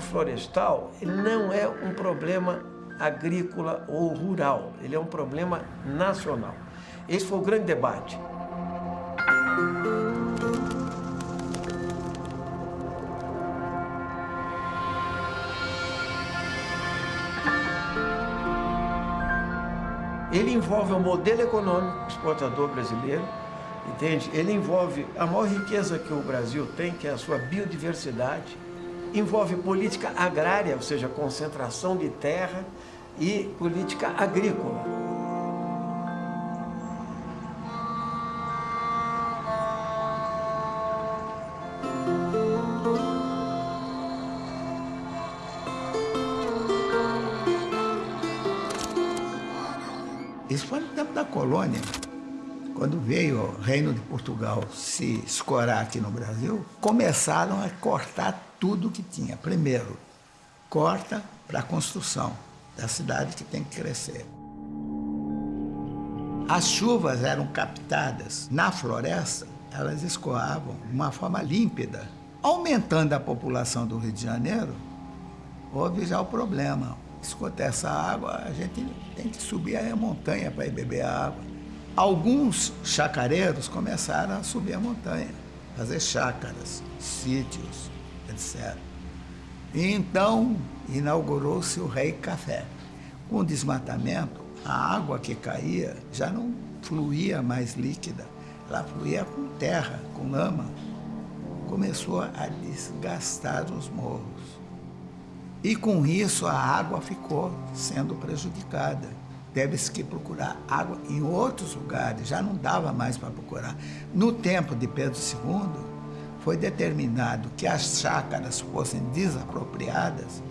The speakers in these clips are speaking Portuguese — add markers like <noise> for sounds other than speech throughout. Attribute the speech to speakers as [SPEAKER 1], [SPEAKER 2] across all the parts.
[SPEAKER 1] Código Florestal não é um problema agrícola ou rural, ele é um problema nacional. Esse foi o grande debate. Ele envolve o modelo econômico exportador brasileiro, entende? Ele envolve a maior riqueza que o Brasil tem, que é a sua biodiversidade, envolve política agrária, ou seja, concentração de terra, e política agrícola.
[SPEAKER 2] Isso foi no tempo da colônia. Quando veio o Reino de Portugal se escorar aqui no Brasil, começaram a cortar tudo que tinha. Primeiro, corta para a construção da cidade que tem que crescer. As chuvas eram captadas na floresta, elas escoavam de uma forma límpida. Aumentando a população do Rio de Janeiro, houve já o problema. Escuta essa água, a gente tem que subir a montanha para ir beber a água. Alguns chacareiros começaram a subir a montanha, fazer chácaras, sítios, etc. Então inaugurou-se o Rei Café. Com o desmatamento, a água que caía já não fluía mais líquida, ela fluía com terra, com lama. Começou a desgastar os morros. E com isso a água ficou sendo prejudicada. Teve-se que procurar água em outros lugares, já não dava mais para procurar. No tempo de Pedro II, foi determinado que as chácaras fossem desapropriadas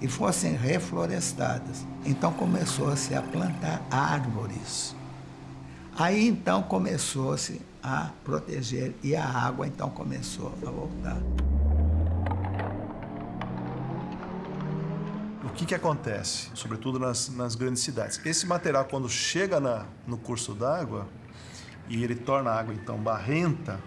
[SPEAKER 2] e fossem reflorestadas. Então começou-se a plantar árvores. Aí então começou-se a proteger e a água então começou a voltar.
[SPEAKER 3] que, que acontece, sobretudo nas, nas grandes cidades? Esse material, quando chega na, no curso d'água e ele torna a água, então, barrenta,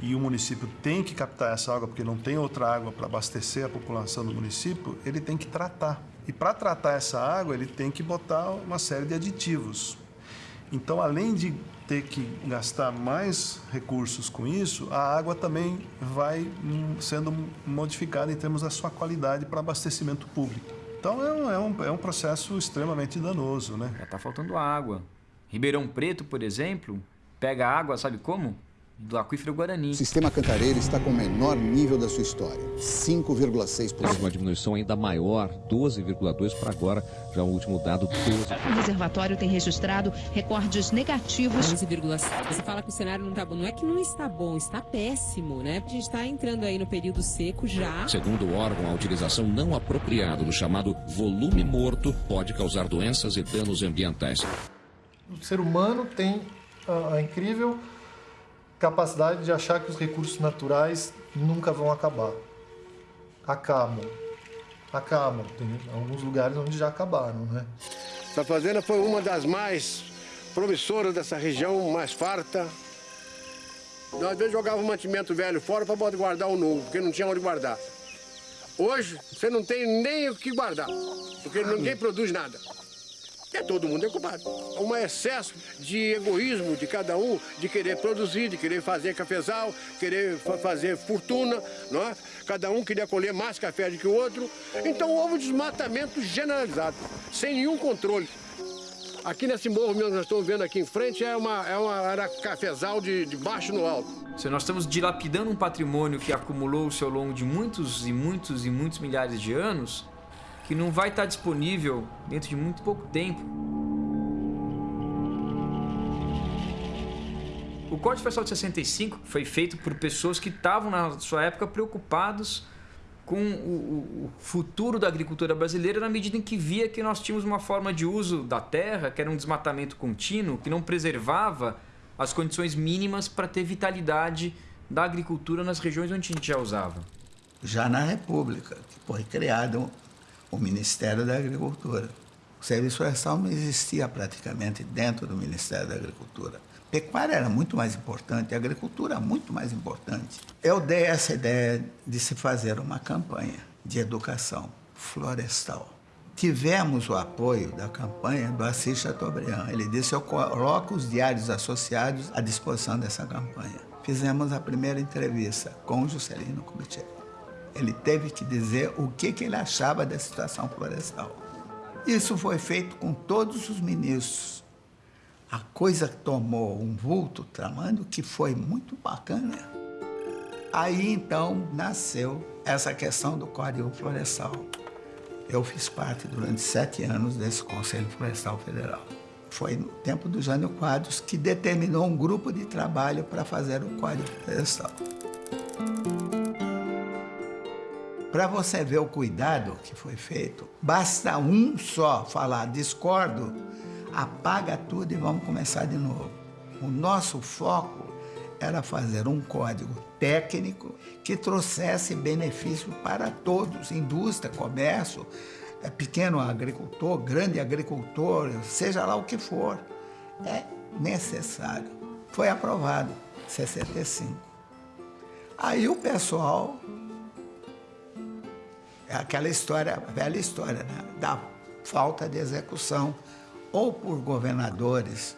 [SPEAKER 3] e o município tem que captar essa água porque não tem outra água para abastecer a população do município, ele tem que tratar. E para tratar essa água, ele tem que botar uma série de aditivos. Então, além de ter que gastar mais recursos com isso, a água também vai hum, sendo modificada em termos da sua qualidade para abastecimento público. Então é um, é um, é um processo extremamente danoso, né?
[SPEAKER 4] Já está faltando água. Ribeirão Preto, por exemplo, pega água, sabe como? Do aquífero Guarani.
[SPEAKER 5] O sistema Cantareira está com o menor nível da sua história, 5,6%.
[SPEAKER 6] Uma diminuição ainda maior, 12,2% para agora, já o último dado, 12%.
[SPEAKER 7] O reservatório tem registrado recordes negativos.
[SPEAKER 8] 11,7%. Você fala que o cenário não está bom. Não é que não está bom, está péssimo, né? A gente está entrando aí no período seco já.
[SPEAKER 6] Segundo o órgão, a utilização não apropriada do chamado volume morto pode causar doenças e danos ambientais.
[SPEAKER 9] O ser humano tem a, a incrível capacidade de achar que os recursos naturais nunca vão acabar. Acabam. Acabam. Tem alguns lugares onde já acabaram, né?
[SPEAKER 10] Essa fazenda foi uma das mais promissoras dessa região, mais farta. Nós às vezes jogava o mantimento velho fora para poder guardar o novo, porque não tinha onde guardar. Hoje, você não tem nem o que guardar, porque ninguém produz nada é todo mundo é culpado. Um excesso de egoísmo de cada um, de querer produzir, de querer fazer cafezal, querer fazer fortuna, não é? Cada um queria colher mais café do que o outro. Então houve um desmatamento generalizado, sem nenhum controle. Aqui nesse morro mesmo, nós estamos vendo aqui em frente, é uma, é uma era cafezal de, de baixo no alto.
[SPEAKER 4] Se nós estamos dilapidando um patrimônio que acumulou-se ao longo de muitos e muitos e muitos milhares de anos, que não vai estar disponível dentro de muito pouco tempo. O Código Florestal de 65 foi feito por pessoas que estavam, na sua época, preocupados com o, o, futuro da agricultura brasileira na medida em que via que nós tínhamos uma forma de uso da terra, que era um desmatamento contínuo, que não preservava as condições mínimas para ter vitalidade da agricultura nas regiões onde a gente já usava.
[SPEAKER 2] Já na República, que foi criado o Ministério da Agricultura. O serviço florestal não existia praticamente dentro do Ministério da Agricultura. Pecuária era muito mais importante, agricultura muito mais importante. Eu dei essa ideia de se fazer uma campanha. de educação florestal. Tivemos o apoio da campanha do Assis Chateaubriand. Ele disse: Eu coloco os diários associados à disposição dessa campanha. Fizemos a primeira entrevista com o Juscelino Kubitschek. Ele teve que dizer o que, que ele achava da situação florestal. Isso foi feito com todos os ministros. A coisa tomou um vulto tramando que foi muito bacana. Aí então nasceu essa questão do Código Florestal. Eu fiz parte durante sete anos desse Conselho Florestal Federal. Foi no tempo do Jânio Quadros que determinou um grupo de trabalho para fazer o Código Florestal. Para você ver o cuidado que foi feito, basta um só falar discordo, apaga tudo e vamos começar de novo. O nosso foco era fazer um código técnico que trouxesse benefício para todos, indústria, comércio, é, pequeno agricultor, grande agricultor, seja lá o que for. É necessário. Foi aprovado, 65. Aí o pessoal, aquela história, velha história, né? da falta de execução, ou por governadores,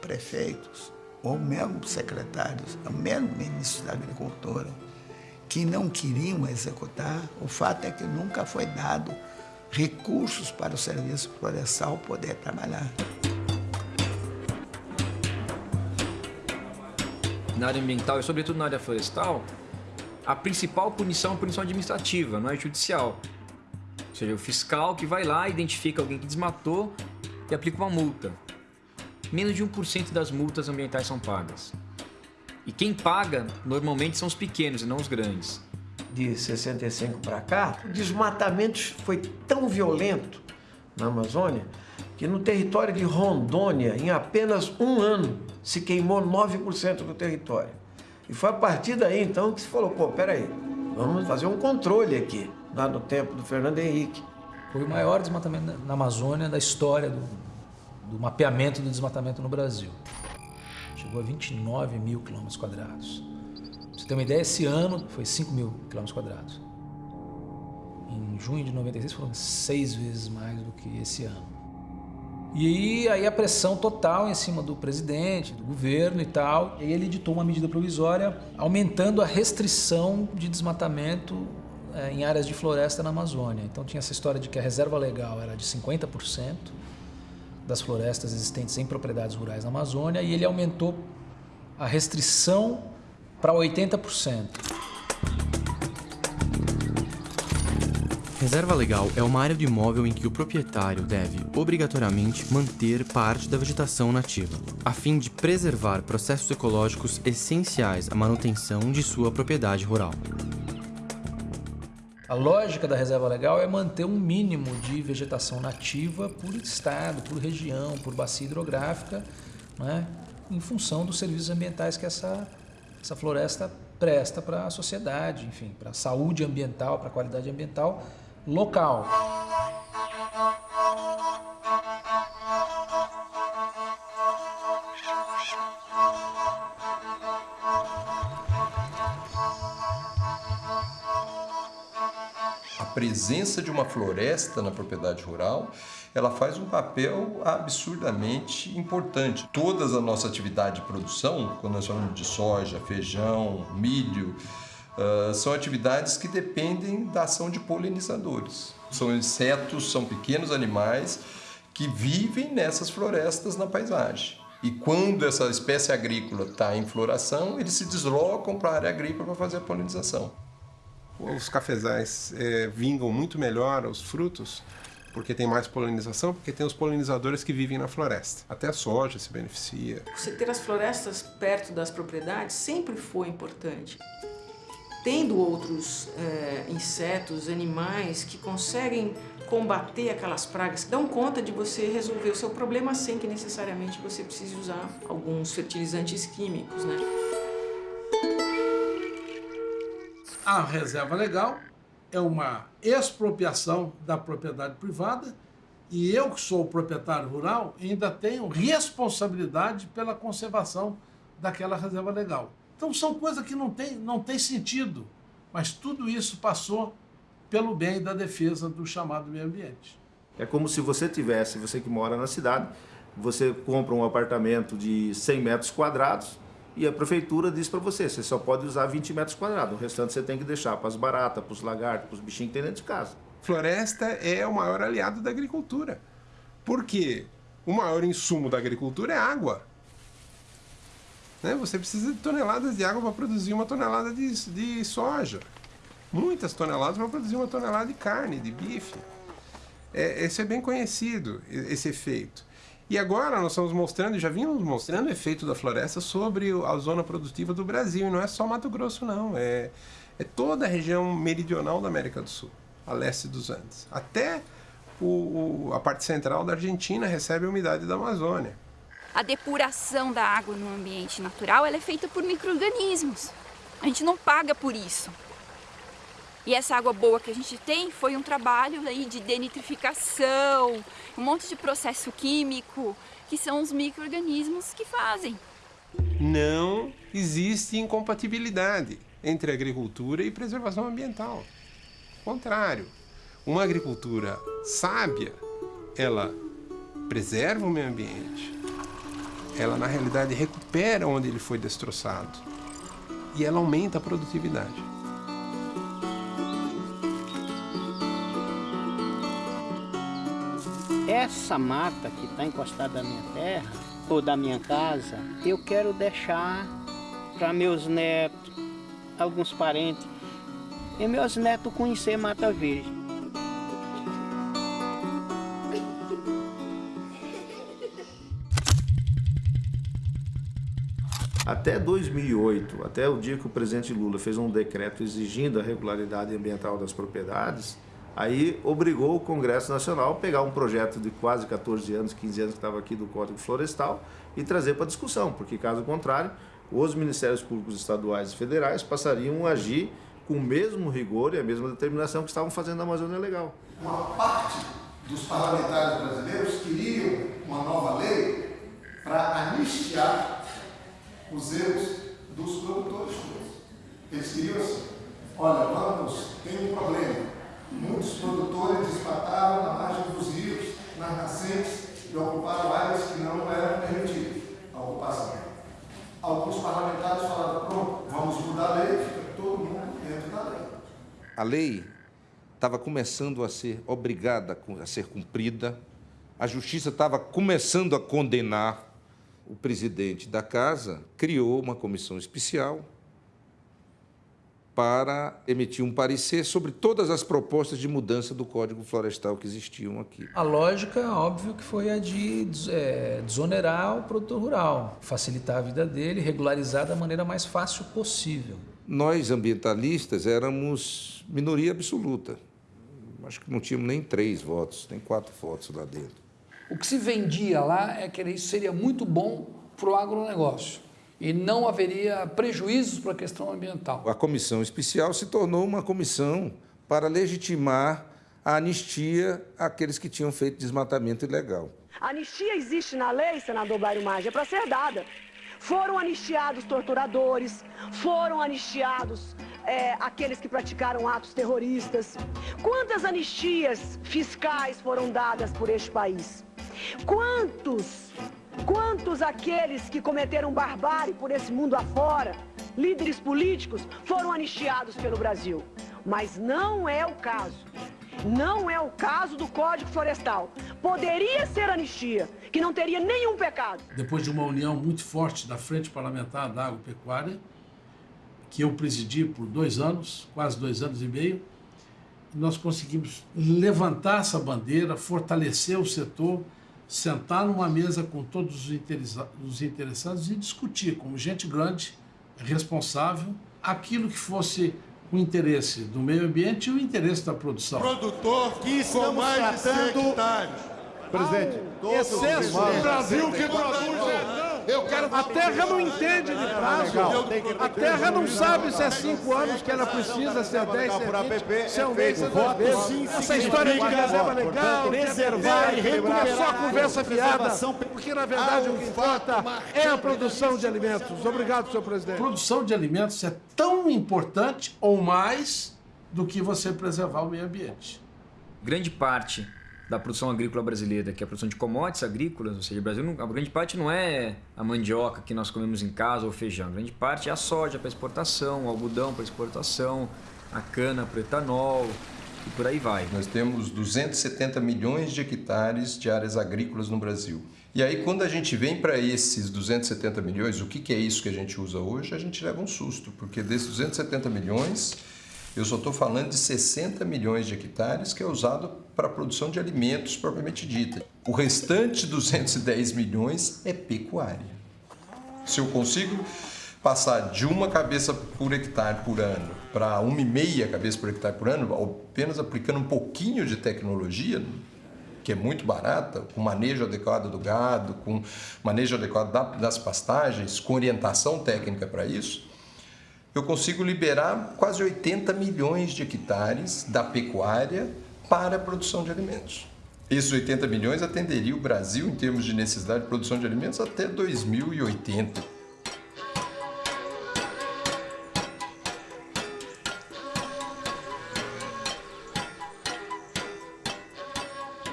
[SPEAKER 2] prefeitos, ou mesmo secretários, ou mesmo ministros da Agricultura, que não queriam executar, o fato é que nunca foi dado recursos para o serviço florestal poder trabalhar.
[SPEAKER 4] Na área ambiental e sobretudo na área florestal, a principal punição é punição administrativa, não é judicial. Ou seja, o fiscal que vai lá, identifica alguém que desmatou e aplica uma multa menos de 1% das multas ambientais são pagas. E quem paga normalmente são os pequenos e não os grandes.
[SPEAKER 1] De 65 para cá, o desmatamento foi tão violento na Amazônia que no território de Rondônia, em apenas um ano, se queimou 9% do território. E foi a partir daí, então, que se falou, pô, peraí, vamos fazer um controle aqui, lá no tempo do Fernando Henrique.
[SPEAKER 11] Foi o maior desmatamento na Amazônia da história do, do mapeamento do desmatamento no Brasil. Chegou a 29 mil quilômetros quadrados. Pra você ter uma ideia, esse ano foi 5 mil quilômetros quadrados. Em junho de 96 foram seis vezes mais do que esse ano. E aí, a pressão total em cima do presidente, do governo e tal. E ele editou uma medida provisória aumentando a restrição de desmatamento é, em áreas de floresta na Amazônia. Então tinha essa história de que a reserva legal era de 50%, das florestas existentes em propriedades rurais na Amazônia e ele aumentou a restrição para 80%.
[SPEAKER 12] Reserva legal é uma área do imóvel em que o proprietário deve, obrigatoriamente, manter parte da vegetação nativa, a fim de preservar processos ecológicos essenciais à manutenção de sua propriedade rural.
[SPEAKER 11] A lógica da reserva legal é manter um mínimo de vegetação nativa por estado, por região, por bacia hidrográfica, né? em função dos serviços ambientais que essa, essa floresta presta para a sociedade, enfim, para a saúde ambiental, para a qualidade ambiental local.
[SPEAKER 13] presença de uma floresta na propriedade rural, ela faz um papel absurdamente importante. Todas a nossa atividade de produção, quando nós falamos de soja, feijão, milho, uh, são atividades que dependem da ação de polinizadores. São insetos, são pequenos animais que vivem nessas florestas na paisagem. E quando essa espécie agrícola está em floração, eles se deslocam para a área agrícola para fazer a polinização
[SPEAKER 14] os cafezais é, vingam muito melhor os frutos porque tem mais polinização, porque tem os polinizadores que vivem na floresta. Até a soja se beneficia.
[SPEAKER 15] Você ter as florestas perto das propriedades sempre foi importante. Tendo outros é, insetos, animais que conseguem combater aquelas pragas, dão conta de você resolver o seu problema sem que necessariamente você precise usar alguns fertilizantes químicos, né?
[SPEAKER 16] A reserva legal é uma expropriação da propriedade privada e eu, que sou o proprietário rural, ainda tenho responsabilidade pela conservação daquela reserva legal. Então são coisas que não tem, não tem sentido, mas tudo isso passou pelo bem da defesa do chamado meio ambiente.
[SPEAKER 17] É como se você tivesse, você que mora na cidade, você compra um apartamento de 100 metros quadrados e a prefeitura diz para você, você só pode usar 20 metros quadrados, o restante você tem que deixar para as baratas, para os lagartos, para os bichinhos que tem dentro de casa.
[SPEAKER 18] Floresta é o maior aliado da agricultura. Por quê? O maior insumo da agricultura é água. Né? Você precisa de toneladas de água para produzir uma tonelada de, de soja. Muitas toneladas para produzir uma tonelada de carne, de bife. É, esse é bem conhecido, esse efeito. E agora nós estamos mostrando, já vimos mostrando o efeito da floresta sobre a zona produtiva do Brasil. E não é só Mato Grosso, não. É, é toda a região meridional da América do Sul, a leste dos Andes. Até o, o, a parte central da Argentina recebe a umidade da Amazônia.
[SPEAKER 19] A depuração da água no ambiente natural é feita por micro-organismos. A gente não paga por isso. E essa água boa que a gente tem foi um trabalho aí de denitrificação, um monte de processo químico, que são os micro-organismos que fazem.
[SPEAKER 18] Não existe incompatibilidade entre agricultura e preservação ambiental. Ao contrário, uma agricultura sábia, ela preserva o meio ambiente, ela na realidade recupera onde ele foi destroçado e ela aumenta a produtividade.
[SPEAKER 20] Essa mata que está encostada na minha terra, ou da minha casa, eu quero deixar para meus netos, alguns parentes, e meus netos conhecer Mata Verde.
[SPEAKER 17] Até 2008, até o dia que o presidente Lula fez um decreto exigindo a regularidade ambiental das propriedades, Aí obrigou o Congresso Nacional a pegar um projeto de quase 14 anos, 15 anos que estava aqui do Código Florestal e trazer para discussão, porque caso contrário, os Ministérios Públicos Estaduais e Federais passariam a agir com o mesmo rigor e a mesma determinação que estavam fazendo na Amazônia Legal.
[SPEAKER 21] Uma parte dos parlamentares brasileiros queriam uma nova lei para anistiar os erros dos produtores. Eles queriam assim, olha, vamos, tem um problema, Muitos produtores desmataram na margem dos rios, nas nascentes e ocuparam áreas que não eram permitidas a ocupação. Alguns parlamentares falaram, pronto, vamos mudar a lei, fica todo mundo dentro da lei.
[SPEAKER 22] A lei estava começando a ser obrigada a ser cumprida, a justiça estava começando a condenar o presidente da casa, criou uma comissão especial para emitir um parecer sobre todas as propostas de mudança do Código Florestal que existiam aqui.
[SPEAKER 11] A lógica, óbvio, que foi a de é, desonerar o produtor rural, facilitar a vida dele, regularizar da maneira mais fácil possível.
[SPEAKER 22] Nós, ambientalistas, éramos minoria absoluta. Acho que não tínhamos nem três votos, nem quatro votos lá dentro.
[SPEAKER 23] O que se vendia lá é que isso seria muito bom para o agronegócio e não haveria prejuízos para a questão ambiental.
[SPEAKER 22] A comissão especial se tornou uma comissão para legitimar a anistia àqueles que tinham feito desmatamento ilegal.
[SPEAKER 24] A anistia existe na lei, senador Bairro Maggi, é para ser dada. Foram anistiados torturadores, foram anistiados é, aqueles que praticaram atos terroristas. Quantas anistias fiscais foram dadas por este país? Quantos Quantos aqueles que cometeram barbárie por esse mundo afora, líderes políticos, foram anistiados pelo Brasil? Mas não é o caso. Não é o caso do Código Florestal. Poderia ser anistia, que não teria nenhum pecado.
[SPEAKER 16] Depois de uma união muito forte da Frente Parlamentar da Agropecuária, que eu presidi por dois anos, quase dois anos e meio, nós conseguimos levantar essa bandeira, fortalecer o setor, sentar numa mesa com todos os interessados e discutir, como gente grande, responsável, aquilo que fosse o interesse do meio ambiente e o interesse da produção.
[SPEAKER 21] Produtor que estamos mais tratando... de
[SPEAKER 16] Presidente, excesso do Brasil. Que produz eu quero... A terra não entende de prazo. A terra não sabe se é cinco anos que ela precisa, se é 10, se é 20, se é um mês, se é dois meses. Essa história de reserva legal, preservar e recuperar... É só conversa fiada, porque na verdade o que importa é a produção de alimentos. Obrigado, senhor presidente. Produção de alimentos é tão importante ou mais do que você preservar o meio ambiente.
[SPEAKER 4] Grande parte da produção agrícola brasileira, que é a produção de commodities agrícolas, ou seja, o Brasil, a grande parte não é a mandioca que nós comemos em casa ou feijão, a grande parte é a soja para exportação, o algodão para exportação, a cana para etanol e por aí vai.
[SPEAKER 13] Nós temos 270 milhões de hectares de áreas agrícolas no Brasil. E aí, quando a gente vem para esses 270 milhões, o que, que é isso que a gente usa hoje? A gente leva um susto, porque desses 270 milhões, eu só estou falando de 60 milhões de hectares que é usado para a produção de alimentos propriamente dita. O restante 210 milhões é pecuária. Se eu consigo passar de uma cabeça por hectare por ano para uma e meia cabeça por hectare por ano, apenas aplicando um pouquinho de tecnologia, que é muito barata, com manejo adequado do gado, com manejo adequado das pastagens, com orientação técnica para isso, eu consigo liberar quase 80 milhões de hectares da pecuária para a produção de alimentos. Esses 80 milhões atenderia o Brasil em termos de necessidade de produção de alimentos até 2080.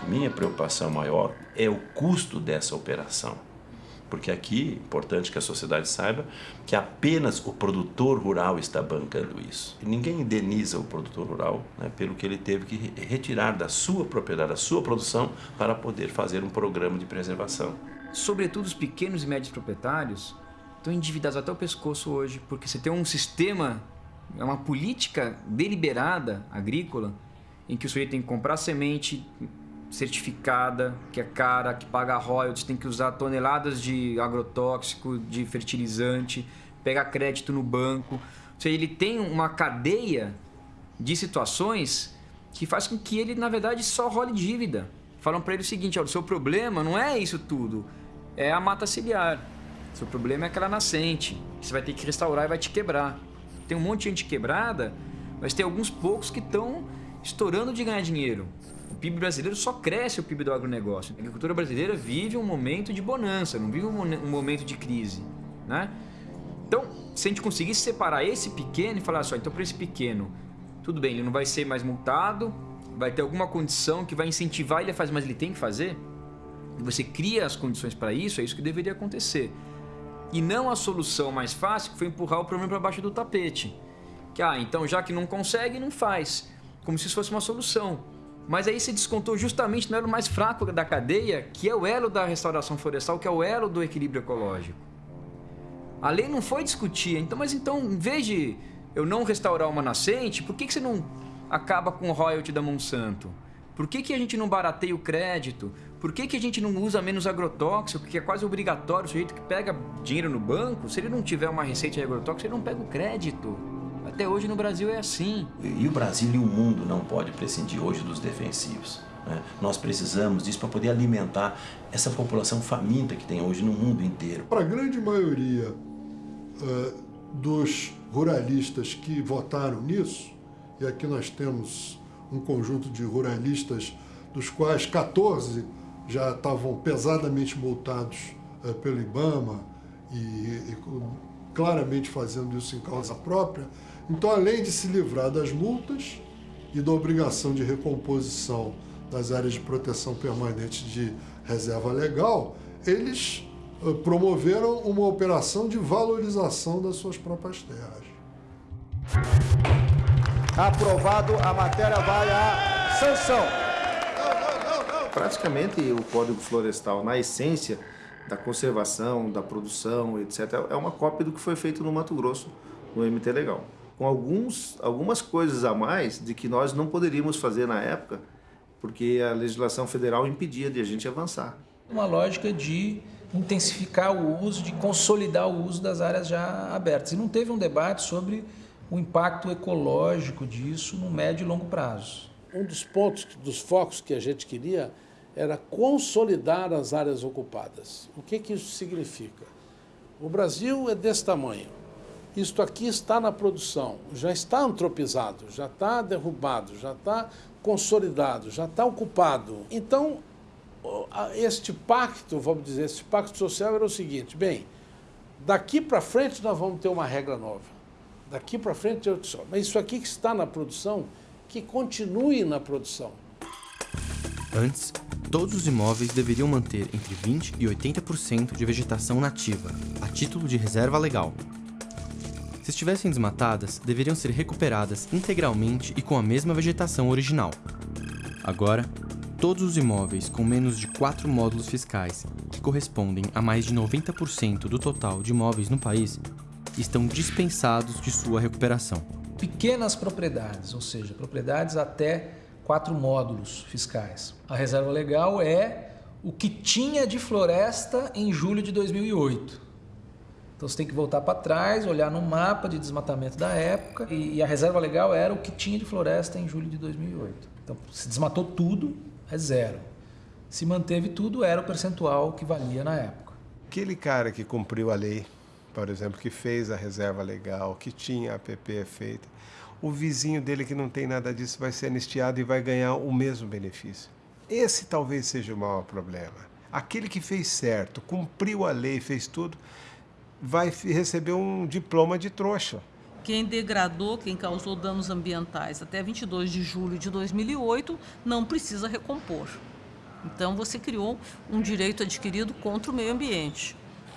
[SPEAKER 25] minha preocupação maior é o custo dessa operação. Porque aqui importante que a sociedade saiba que apenas o produtor rural está bancando isso. E ninguém indeniza o produtor rural né, pelo que ele teve que retirar da sua propriedade, da sua produção, para poder fazer um programa de preservação.
[SPEAKER 4] Sobretudo os pequenos e médios proprietários estão endividados até o pescoço hoje, porque você tem um sistema, é uma política deliberada agrícola, em que o sujeito tem que comprar semente, certificada, que é cara, que paga royalties, tem que usar toneladas de agrotóxico, de fertilizante, pegar crédito no banco. Ou seja, ele tem uma cadeia de situações que faz com que ele, na verdade, só role dívida. Falam para ele o seguinte, o seu problema não é isso tudo, é a mata ciliar. O seu problema é aquela nascente, que você vai ter que restaurar e vai te quebrar. Tem um monte de gente quebrada, mas tem alguns poucos que estão estourando de ganhar dinheiro. PIB brasileiro só cresce o PIB do agronegócio. A agricultura brasileira vive um momento de bonança, não vive um momento de crise. Né? Então, se a gente conseguisse separar esse pequeno e falar só, então para esse pequeno, tudo bem, ele não vai ser mais multado, vai ter alguma condição que vai incentivar ele a fazer, mas ele tem que fazer. Você cria as condições para isso, é isso que deveria acontecer. E não a solução mais fácil, que foi empurrar o problema para baixo do tapete. Que, ah, então já que não consegue, não faz. Como se isso fosse uma solução. Mas aí se descontou justamente no elo mais fraco da cadeia, que é o elo da restauração florestal, que é o elo do equilíbrio ecológico. A lei não foi discutir, então, mas então, em vez de eu não restaurar uma nascente, por que, que você não acaba com o royalty da Monsanto? Por que, que a gente não barateia o crédito? Por que, que a gente não usa menos agrotóxico, que é quase obrigatório, o sujeito que pega dinheiro no banco, se ele não tiver uma receita de agrotóxico, ele não pega o crédito. Até hoje no Brasil é assim.
[SPEAKER 25] E o Brasil e o mundo não pode prescindir hoje dos defensivos. Né? Nós precisamos disso para poder alimentar essa população faminta que tem hoje no mundo inteiro.
[SPEAKER 9] Para a grande maioria uh, dos ruralistas que votaram nisso, e aqui nós temos um conjunto de ruralistas, dos quais 14 já estavam pesadamente multados uh, pelo IBAMA e, e claramente fazendo isso em causa própria, então, além de se livrar das multas e da obrigação de recomposição das áreas de proteção permanente de reserva legal, eles eh, promoveram uma operação de valorização das suas próprias terras.
[SPEAKER 17] Aprovado, a matéria vai à sanção. Praticamente o Código Florestal, na essência da conservação, da produção, etc., é uma cópia do que foi feito no Mato Grosso, no MT Legal com alguns, algumas coisas a mais de que nós não poderíamos fazer na época, porque a legislação federal impedia de a gente avançar.
[SPEAKER 11] Uma lógica de intensificar o uso, de consolidar o uso das áreas já abertas. E não teve um debate sobre o impacto ecológico disso no médio e longo prazo.
[SPEAKER 16] Um dos pontos, dos focos que a gente queria era consolidar as áreas ocupadas. O que, que isso significa? O Brasil é desse tamanho isto aqui está na produção, já está antropizado, já está derrubado, já está consolidado, já está ocupado. Então, este pacto, vamos dizer, este pacto social era o seguinte, bem, daqui para frente nós vamos ter uma regra nova. Daqui para frente, eu disse, mas isso aqui que está na produção, que continue na produção.
[SPEAKER 26] Antes, todos os imóveis deveriam manter entre 20% e 80% de vegetação nativa, a título de reserva legal. Se estivessem desmatadas, deveriam ser recuperadas integralmente e com a mesma vegetação original. Agora, todos os imóveis com menos de 4 módulos fiscais, que correspondem a mais de 90% do total de imóveis no país, estão dispensados de sua recuperação.
[SPEAKER 11] Pequenas propriedades, ou seja, propriedades até quatro módulos fiscais. A reserva legal é o que tinha de floresta em julho de 2008. Então você tem que voltar para trás, olhar no mapa de desmatamento da época e a reserva legal era o que tinha de floresta em julho de 2008. Então se desmatou tudo, é zero. Se manteve tudo, era o percentual que valia na época.
[SPEAKER 18] Aquele cara que cumpriu a lei, por exemplo, que fez a reserva legal, que tinha a APP feita, o vizinho dele que não tem nada disso vai ser anistiado e vai ganhar o mesmo benefício. Esse talvez seja o maior problema. Aquele que fez certo, cumpriu a lei, fez tudo, vai receber um diploma de trouxa.
[SPEAKER 27] Quem degradou, quem causou danos ambientais até 22 de julho de 2008 não precisa recompor. Então você criou um direito adquirido contra o meio ambiente.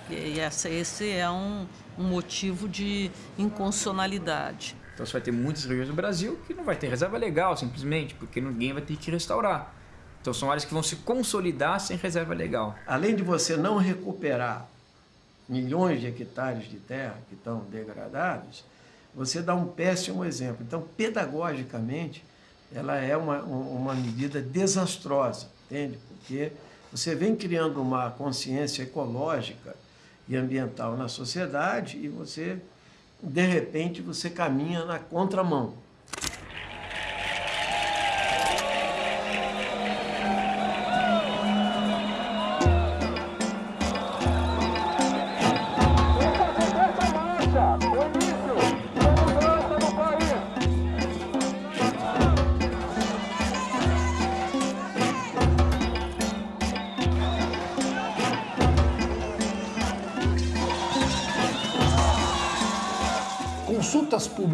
[SPEAKER 27] E essa, esse é um, um motivo de inconstitucionalidade.
[SPEAKER 4] Então você vai ter muitas regiões do Brasil que não vai ter reserva legal, simplesmente, porque ninguém vai ter que restaurar. Então são áreas que vão se consolidar sem reserva legal.
[SPEAKER 1] Além de você não recuperar milhões de hectares de terra que estão degradados, você dá um péssimo exemplo. Então, pedagogicamente, ela é uma, uma medida desastrosa, entende? Porque você vem criando uma consciência ecológica e ambiental na sociedade e você, de repente, você caminha na contramão.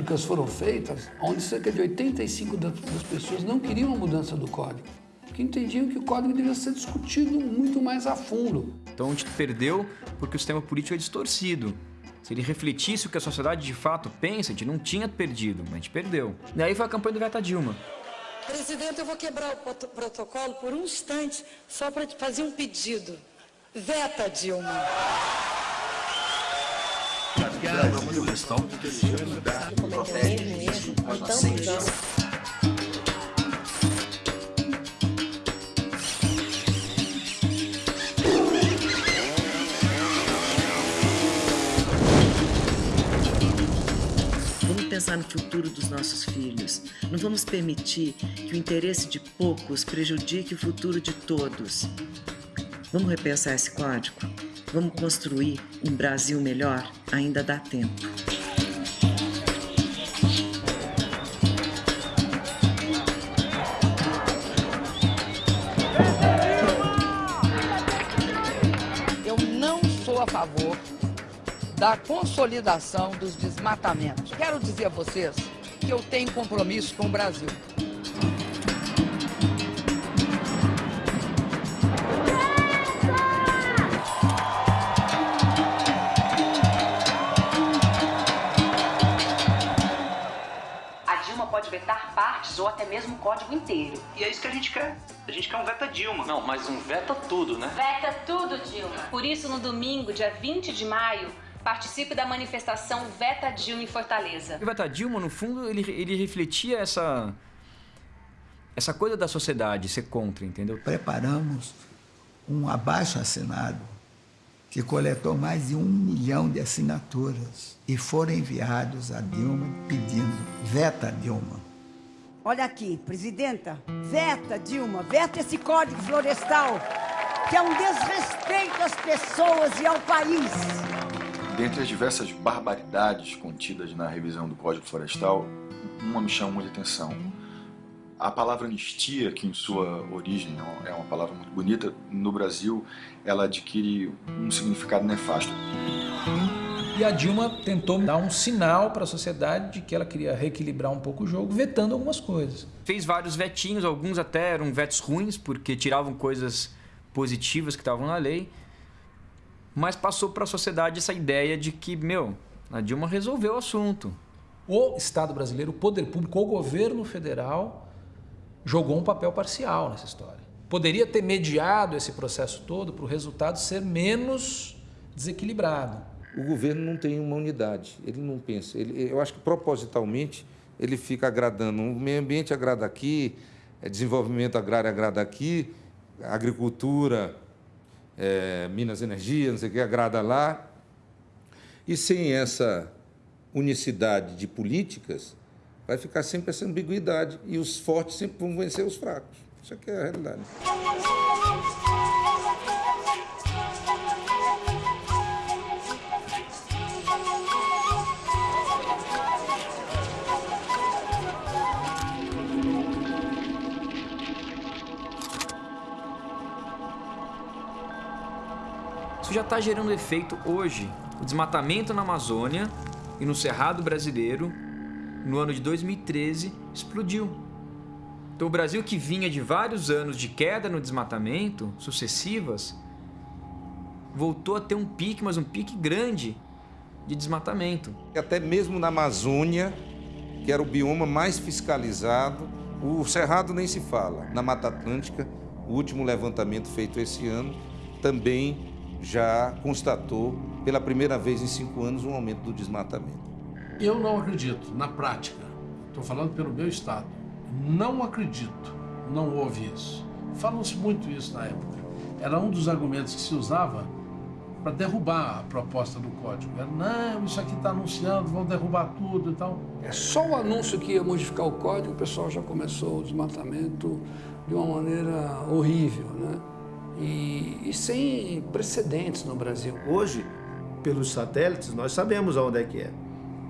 [SPEAKER 23] Públicas foram feitas onde cerca de 85% das pessoas não queriam a mudança do código, que entendiam que o código devia ser discutido muito mais a fundo.
[SPEAKER 4] Então a gente perdeu porque o sistema político é distorcido. Se ele refletisse o que a sociedade de fato pensa, a gente não tinha perdido, mas a gente perdeu. E aí foi a campanha do Veta Dilma.
[SPEAKER 28] Presidente, eu vou quebrar o protocolo por um instante só para te fazer um pedido. Veta Dilma.
[SPEAKER 29] Vamos pensar no futuro dos nossos filhos. Não vamos permitir que o interesse de poucos prejudique o futuro de todos. Vamos repensar esse código? Vamos construir um Brasil melhor? Ainda dá tempo.
[SPEAKER 30] Eu não sou a favor da consolidação dos desmatamentos. Quero dizer a vocês que eu tenho compromisso com o Brasil.
[SPEAKER 31] Ou até mesmo o código inteiro.
[SPEAKER 32] E é isso que a gente quer. A gente quer um veta Dilma.
[SPEAKER 33] Não, mas um veta tudo, né?
[SPEAKER 34] Veta tudo, Dilma. Por isso, no domingo, dia 20 de maio, participe da manifestação Veta Dilma em Fortaleza.
[SPEAKER 4] O Veta Dilma, no fundo, ele, ele refletia essa, essa coisa da sociedade ser contra, entendeu?
[SPEAKER 2] Preparamos um abaixo-assinado que coletou mais de um milhão de assinaturas e foram enviados a Dilma pedindo veta Dilma.
[SPEAKER 35] Olha aqui, presidenta, veta Dilma, veta esse código florestal, que é um desrespeito às pessoas e ao país.
[SPEAKER 36] Dentre as diversas barbaridades contidas na revisão do Código Florestal, uma me chama muita atenção. A palavra anistia, que em sua origem é uma palavra muito bonita, no Brasil ela adquire um significado nefasto.
[SPEAKER 11] E a Dilma tentou dar um sinal para a sociedade de que ela queria reequilibrar um pouco o jogo, vetando algumas coisas.
[SPEAKER 4] Fez vários vetinhos, alguns até eram vetos ruins, porque tiravam coisas positivas que estavam na lei. Mas passou para a sociedade essa ideia de que, meu, a Dilma resolveu o assunto.
[SPEAKER 11] O Estado brasileiro, o poder público, o governo federal jogou um papel parcial nessa história. Poderia ter mediado esse processo todo para o resultado ser menos desequilibrado.
[SPEAKER 22] O governo não tem uma unidade, ele não pensa. Ele, eu acho que propositalmente ele fica agradando. O meio ambiente agrada aqui, é, desenvolvimento agrário agrada aqui, agricultura, é, Minas Energia, não sei o que, agrada lá. E sem essa unicidade de políticas, vai ficar sempre essa ambiguidade e os fortes sempre vão vencer os fracos. Isso aqui é a realidade.
[SPEAKER 4] Isso já está gerando efeito hoje. O desmatamento na Amazônia e no Cerrado brasileiro, no ano de 2013, explodiu. Então o Brasil que vinha de vários anos de queda no desmatamento, sucessivas, voltou a ter um pique, mas um pique grande de desmatamento.
[SPEAKER 22] Até mesmo na Amazônia, que era o bioma mais fiscalizado, o Cerrado nem se fala. Na Mata Atlântica, o último levantamento feito esse ano também já constatou pela primeira vez em cinco anos um aumento do desmatamento.
[SPEAKER 16] Eu não acredito, na prática, estou falando pelo meu estado, não acredito, não houve isso. Falam-se muito isso na época. Era um dos argumentos que se usava para derrubar a proposta do código. Era, não, isso aqui está anunciando, vão derrubar tudo e tal.
[SPEAKER 23] É só o anúncio que ia modificar o código, o pessoal já começou o desmatamento de uma maneira horrível, né? E, e sem precedentes no Brasil.
[SPEAKER 17] Hoje, pelos satélites, nós sabemos aonde é que é,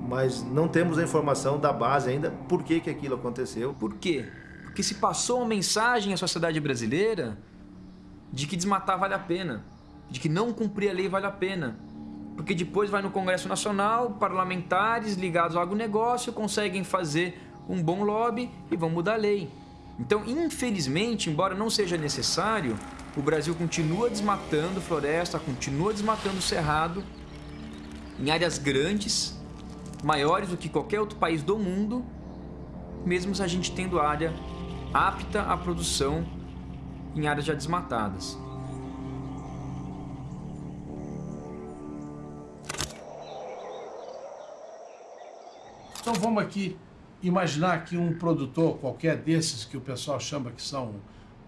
[SPEAKER 17] mas não temos a informação da base ainda por que, que aquilo aconteceu.
[SPEAKER 4] Por quê? Porque se passou uma mensagem à sociedade brasileira de que desmatar vale a pena, de que não cumprir a lei vale a pena. Porque depois vai no Congresso Nacional, parlamentares ligados ao agronegócio conseguem fazer um bom lobby e vão mudar a lei. Então, infelizmente, embora não seja necessário, o Brasil continua desmatando floresta, continua desmatando cerrado em áreas grandes, maiores do que qualquer outro país do mundo, mesmo a gente tendo área apta à produção em áreas já desmatadas.
[SPEAKER 16] Então vamos aqui imaginar que um produtor qualquer desses que o pessoal chama que são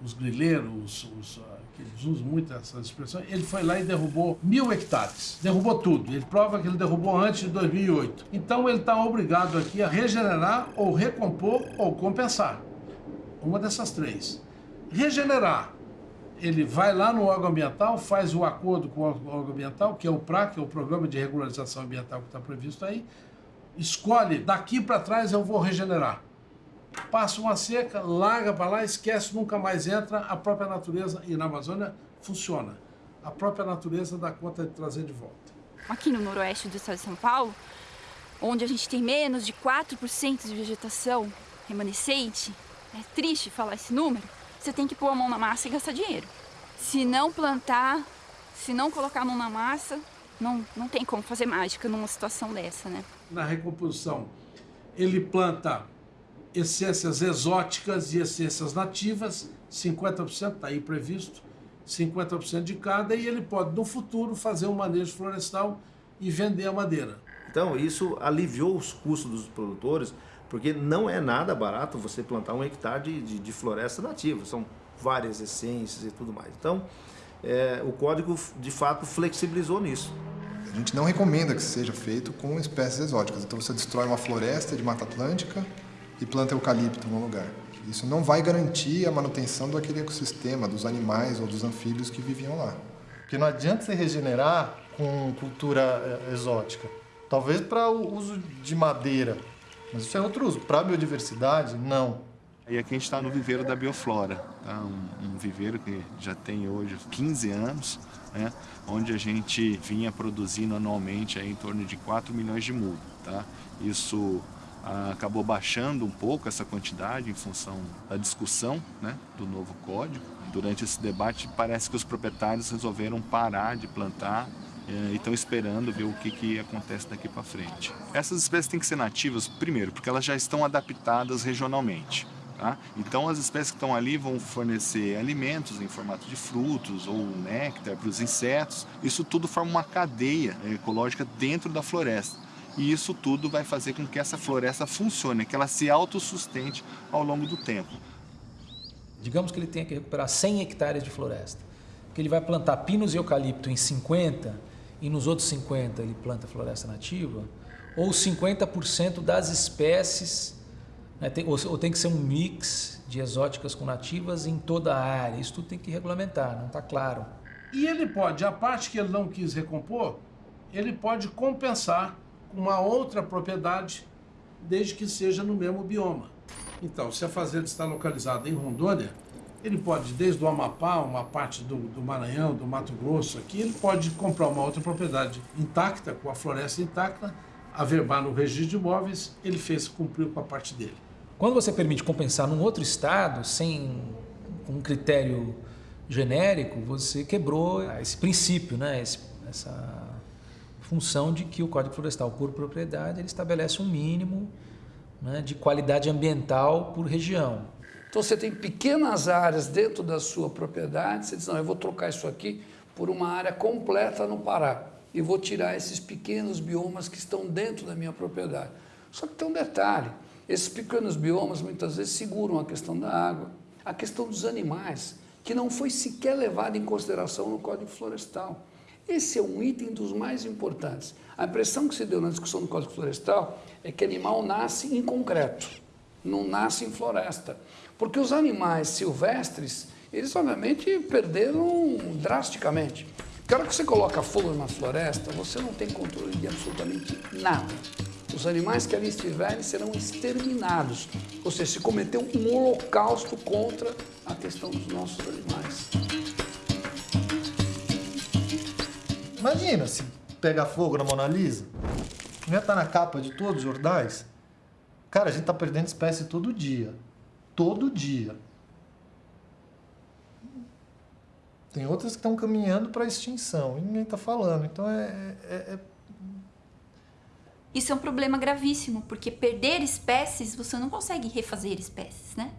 [SPEAKER 16] os grileiros, os, os, que eles usam muito essas expressões, ele foi lá e derrubou mil hectares. Derrubou tudo. Ele prova que ele derrubou antes de 2008. Então ele está obrigado aqui a regenerar ou recompor ou compensar. Uma dessas três. Regenerar. Ele vai lá no órgão ambiental, faz o acordo com o órgão ambiental, que é o PRA, que é o Programa de Regularização Ambiental que está previsto aí, escolhe, daqui para trás eu vou regenerar passa uma seca, larga para lá, esquece, nunca mais entra, a própria natureza, e na Amazônia funciona. A própria natureza dá conta de trazer de volta.
[SPEAKER 37] Aqui no noroeste do estado de São Paulo, onde a gente tem menos de 4% de vegetação remanescente, é triste falar esse número, você tem que pôr a mão na massa e gastar dinheiro. Se não plantar, se não colocar a mão na massa, não, não tem como fazer mágica numa situação dessa, né?
[SPEAKER 16] Na recomposição, ele planta essências exóticas e essências nativas, 50% está aí previsto, 50% de cada, e ele pode, no futuro, fazer um manejo florestal e vender a madeira.
[SPEAKER 17] Então, isso aliviou os custos dos produtores, porque não é nada barato você plantar um hectare de, de, de floresta nativa, são várias essências e tudo mais. Então, é, o código, de fato, flexibilizou nisso.
[SPEAKER 38] A gente não recomenda que seja feito com espécies exóticas. Então, você destrói uma floresta de Mata Atlântica, e planta eucalipto no lugar. Isso não vai garantir a manutenção daquele ecossistema, dos animais ou dos anfíbios que viviam lá.
[SPEAKER 9] Porque não adianta você regenerar com cultura eh, exótica. Talvez para o uso de madeira, mas isso é outro uso. Para a biodiversidade, não.
[SPEAKER 39] E aqui a gente está no viveiro da Bioflora, tá? um, um, viveiro que já tem hoje 15 anos, né? onde a gente vinha produzindo anualmente aí em torno de 4 milhões de mudas. Tá? Isso acabou baixando um pouco essa quantidade em função da discussão né, do novo código. Durante esse debate, parece que os proprietários resolveram parar de plantar eh, e estão esperando ver o que, que acontece daqui para frente. Essas espécies têm que ser nativas, primeiro, porque elas já estão adaptadas regionalmente. Tá? Então as espécies que estão ali vão fornecer alimentos em formato de frutos ou néctar para os insetos. Isso tudo forma uma cadeia ecológica dentro da floresta. E isso tudo vai fazer com que essa floresta funcione, que ela se autossustente ao longo do tempo.
[SPEAKER 11] Digamos que ele tenha que recuperar 100 hectares de floresta. Que ele vai plantar pinos e eucalipto em 50 e nos outros 50 ele planta floresta nativa, ou 50% das espécies né? Tem, ou, ou, tem que ser um mix de exóticas com nativas em toda a área. Isso tudo tem que regulamentar, não está claro.
[SPEAKER 16] E ele pode, a parte que ele não quis recompor, ele pode compensar com uma outra propriedade, desde que seja no mesmo bioma. Então, se a fazenda está localizada em Rondônia, ele pode, desde o Amapá, uma parte do, do, Maranhão, do Mato Grosso aqui, ele pode comprar uma outra propriedade intacta, com a floresta intacta, averbar no registro de imóveis, ele fez, cumpriu com a parte dele.
[SPEAKER 11] Quando você permite compensar num outro estado, sem um critério genérico, você quebrou esse princípio, né? Esse, essa função de que o Código Florestal, por propriedade, ele estabelece um mínimo né, de qualidade ambiental por região.
[SPEAKER 23] Então você tem pequenas áreas dentro da sua propriedade, você diz, não, eu vou trocar isso aqui por uma área completa no Pará e vou tirar esses pequenos biomas que estão dentro da minha propriedade. Só que tem um detalhe, esses pequenos biomas muitas vezes seguram a questão da água, a questão dos animais, que não foi sequer levada em consideração no Código Florestal. Esse é um item dos mais importantes. A impressão que se deu na discussão do Código Florestal é que animal nasce em concreto, não nasce em floresta. Porque os animais silvestres, eles obviamente perderam drasticamente. Porque a hora que você coloca fogo na floresta, você não tem controle de absolutamente nada. Os animais que ali estiverem serão exterminados. Ou seja, se cometeu um holocausto contra a questão dos nossos animais.
[SPEAKER 9] Imagina se pegar fogo na Mona Lisa. Ia estar na capa de todos os jornais? Cara, a gente está perdendo espécie todo dia. Todo dia. Tem outras que estão caminhando para extinção e ninguém está falando. Então é, é, é
[SPEAKER 37] isso é um problema gravíssimo, porque perder espécies, você não consegue refazer espécies, né?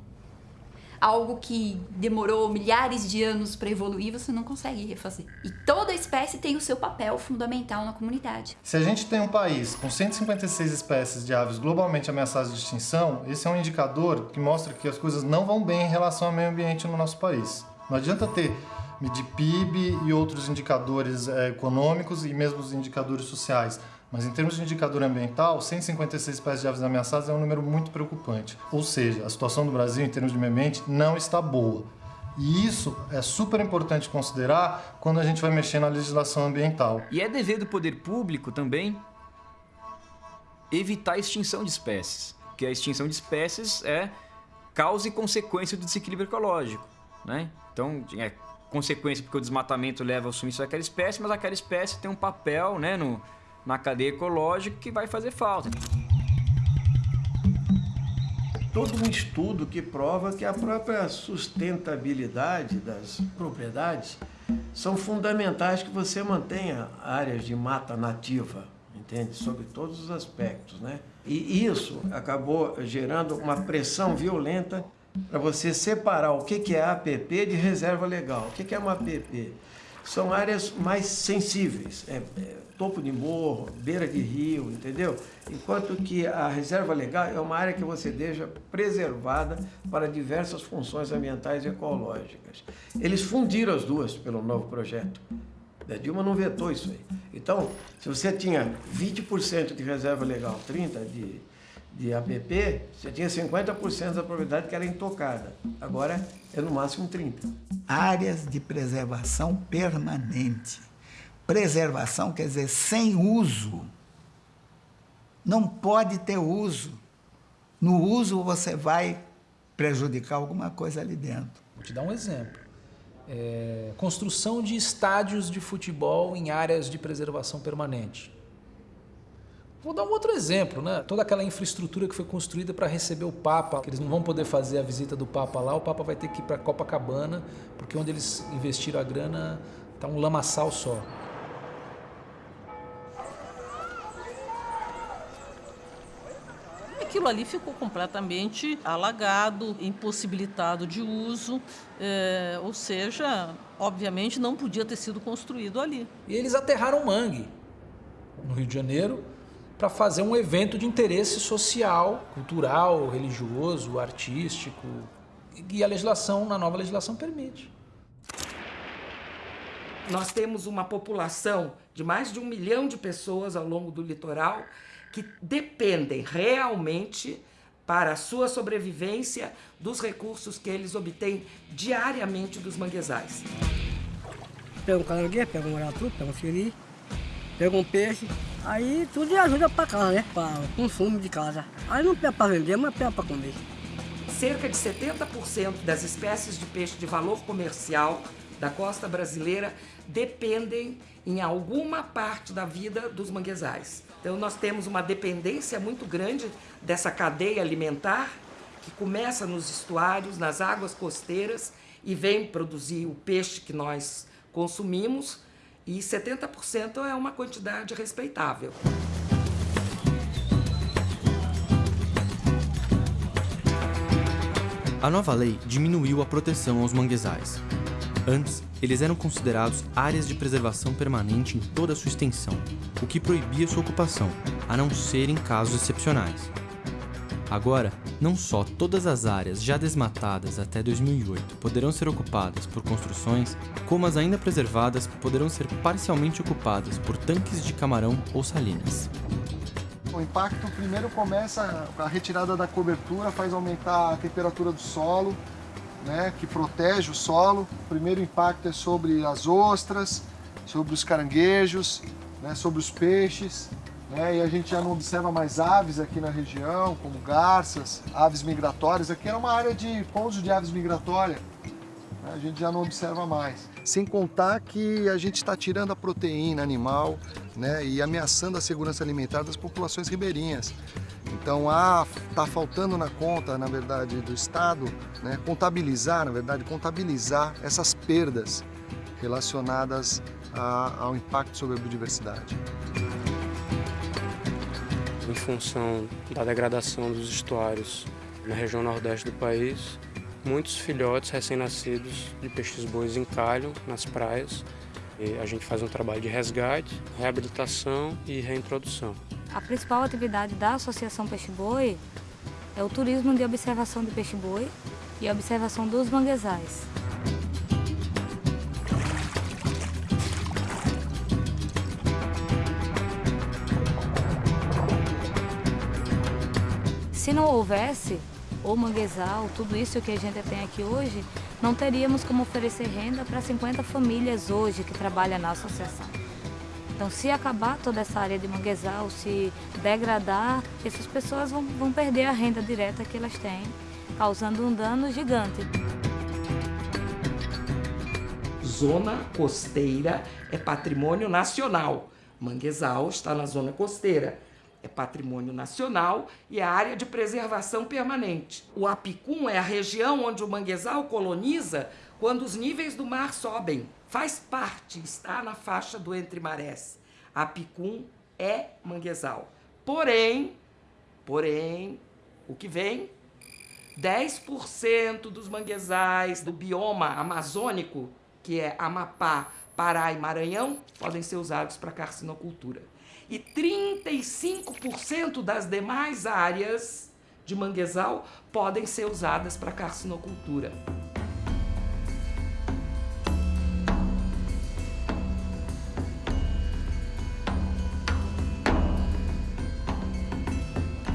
[SPEAKER 37] Algo que demorou milhares de anos para evoluir, você não consegue refazer. E toda espécie tem o seu papel fundamental na comunidade.
[SPEAKER 9] Se a gente tem um país com 156 espécies de aves globalmente ameaçadas de extinção, esse é um indicador que mostra que as coisas não vão bem em relação ao meio ambiente no nosso país. Não adianta ter medir PIB e outros indicadores é, econômicos e mesmo os indicadores sociais. Mas em termos de indicador ambiental, 156 espécies de aves ameaçadas é um número muito preocupante. Ou seja, a situação do Brasil em termos de meio ambiente não está boa. E isso é super importante considerar quando a gente vai mexer na legislação ambiental.
[SPEAKER 4] E é dever do poder público também evitar a extinção de espécies, porque a extinção de espécies é causa e consequência do desequilíbrio ecológico, né? Então, é consequência porque o desmatamento leva ao sumiço daquela espécie, mas aquela espécie tem um papel, né, no na cadeia ecológica que vai fazer falta.
[SPEAKER 1] Todo um estudo que prova que a própria sustentabilidade das propriedades são fundamentais que você mantenha áreas de mata nativa, entende? Sobre todos os aspectos, né? E isso acabou gerando uma pressão violenta para você separar o que é APP de reserva legal. O que é uma APP? São áreas mais sensíveis, é, é topo de morro, beira de rio, entendeu? Enquanto que a reserva legal é uma área que você deixa preservada para diversas funções ambientais e ecológicas. Eles fundiram as duas pelo novo projeto. A Dilma não vetou isso aí. Então, se você tinha 20% de reserva legal, 30% de, de APP, você tinha 50% da propriedade que era intocada. Agora é no máximo 30%.
[SPEAKER 2] Áreas de preservação permanente Preservação quer dizer sem uso. Não pode ter uso. No uso você vai prejudicar alguma coisa ali dentro.
[SPEAKER 11] Vou te dar um exemplo. É, construção de estádios de futebol em áreas de preservação permanente. Vou dar um outro exemplo, né? Toda aquela infraestrutura que foi construída para receber o Papa, que eles não vão poder fazer a visita do Papa lá, o Papa vai ter que ir para Copacabana, porque onde eles investiram a grana está um lamaçal só.
[SPEAKER 27] Aquilo ali ficou completamente alagado, impossibilitado de uso, é, ou seja, obviamente não podia ter sido construído ali.
[SPEAKER 11] E eles aterraram mangue no Rio de Janeiro para fazer um evento de interesse social, cultural, religioso, artístico, e a legislação, na nova legislação, permite.
[SPEAKER 40] Nós temos uma população de mais de um milhão de pessoas ao longo do litoral que dependem realmente para a sua sobrevivência dos recursos que eles obtêm diariamente dos manguezais.
[SPEAKER 41] Pega um caranguejo, pega um maratu, pega um siri, pega um peixe, aí tudo ajuda para casa, né? Para o consumo de casa. Aí não pega para vender, mas pega para comer.
[SPEAKER 40] Cerca de 70% das espécies de peixe de valor comercial da costa brasileira dependem em alguma parte da vida dos manguezais. Então nós temos uma dependência muito grande dessa cadeia alimentar que começa nos estuários, nas águas costeiras e vem produzir o peixe que nós consumimos e 70% é uma quantidade respeitável.
[SPEAKER 26] A nova lei diminuiu a proteção aos manguezais. Antes, eles eram considerados áreas de preservação permanente em toda a sua extensão, o que proibia sua ocupação, a não ser em casos excepcionais. Agora, não só todas as áreas já desmatadas até 2008 poderão ser ocupadas por construções, como as ainda preservadas poderão ser parcialmente ocupadas por tanques de camarão ou salinas.
[SPEAKER 21] O impacto primeiro começa a retirada da cobertura, faz aumentar a temperatura do solo, né, que protege o solo. O primeiro impacto é sobre as ostras, sobre os caranguejos, né, sobre os peixes. Né, e a gente já não observa mais aves aqui na região, como garças, aves migratórias. Aqui era uma área de pouso de aves migratórias. A gente já não observa mais. Sem contar que a gente está tirando a proteína animal né, e ameaçando a segurança alimentar das populações ribeirinhas. Então, está faltando na conta, na verdade, do Estado, né, contabilizar, na verdade, contabilizar essas perdas relacionadas a, ao impacto sobre a biodiversidade.
[SPEAKER 30] Em função da degradação dos estuários na região nordeste do país, muitos filhotes recém-nascidos de peixes bois encalham nas praias. E a gente faz um trabalho de resgate, reabilitação e reintrodução.
[SPEAKER 42] A principal atividade da Associação Peixe-Boi é o turismo de observação de peixe-boi e a observação dos manguezais. Se não houvesse o manguezal, tudo isso que a gente tem aqui hoje, não teríamos como oferecer renda para 50 famílias hoje que trabalham na associação. Então, se acabar toda essa área de manguezal, se degradar, essas pessoas vão, vão perder a renda direta que elas têm, causando um dano gigante.
[SPEAKER 40] Zona costeira é patrimônio nacional. Manguezal está na zona costeira. É patrimônio nacional e é área de preservação permanente. O Apicum é a região onde o manguezal coloniza quando os níveis do mar sobem faz parte, está na faixa do entre marés. A Picum é manguezal. Porém, porém, o que vem? 10% dos manguezais do bioma amazônico, que é Amapá, Pará e Maranhão, podem ser usados para carcinocultura. E 35% das demais áreas de manguezal podem ser usadas para carcinocultura.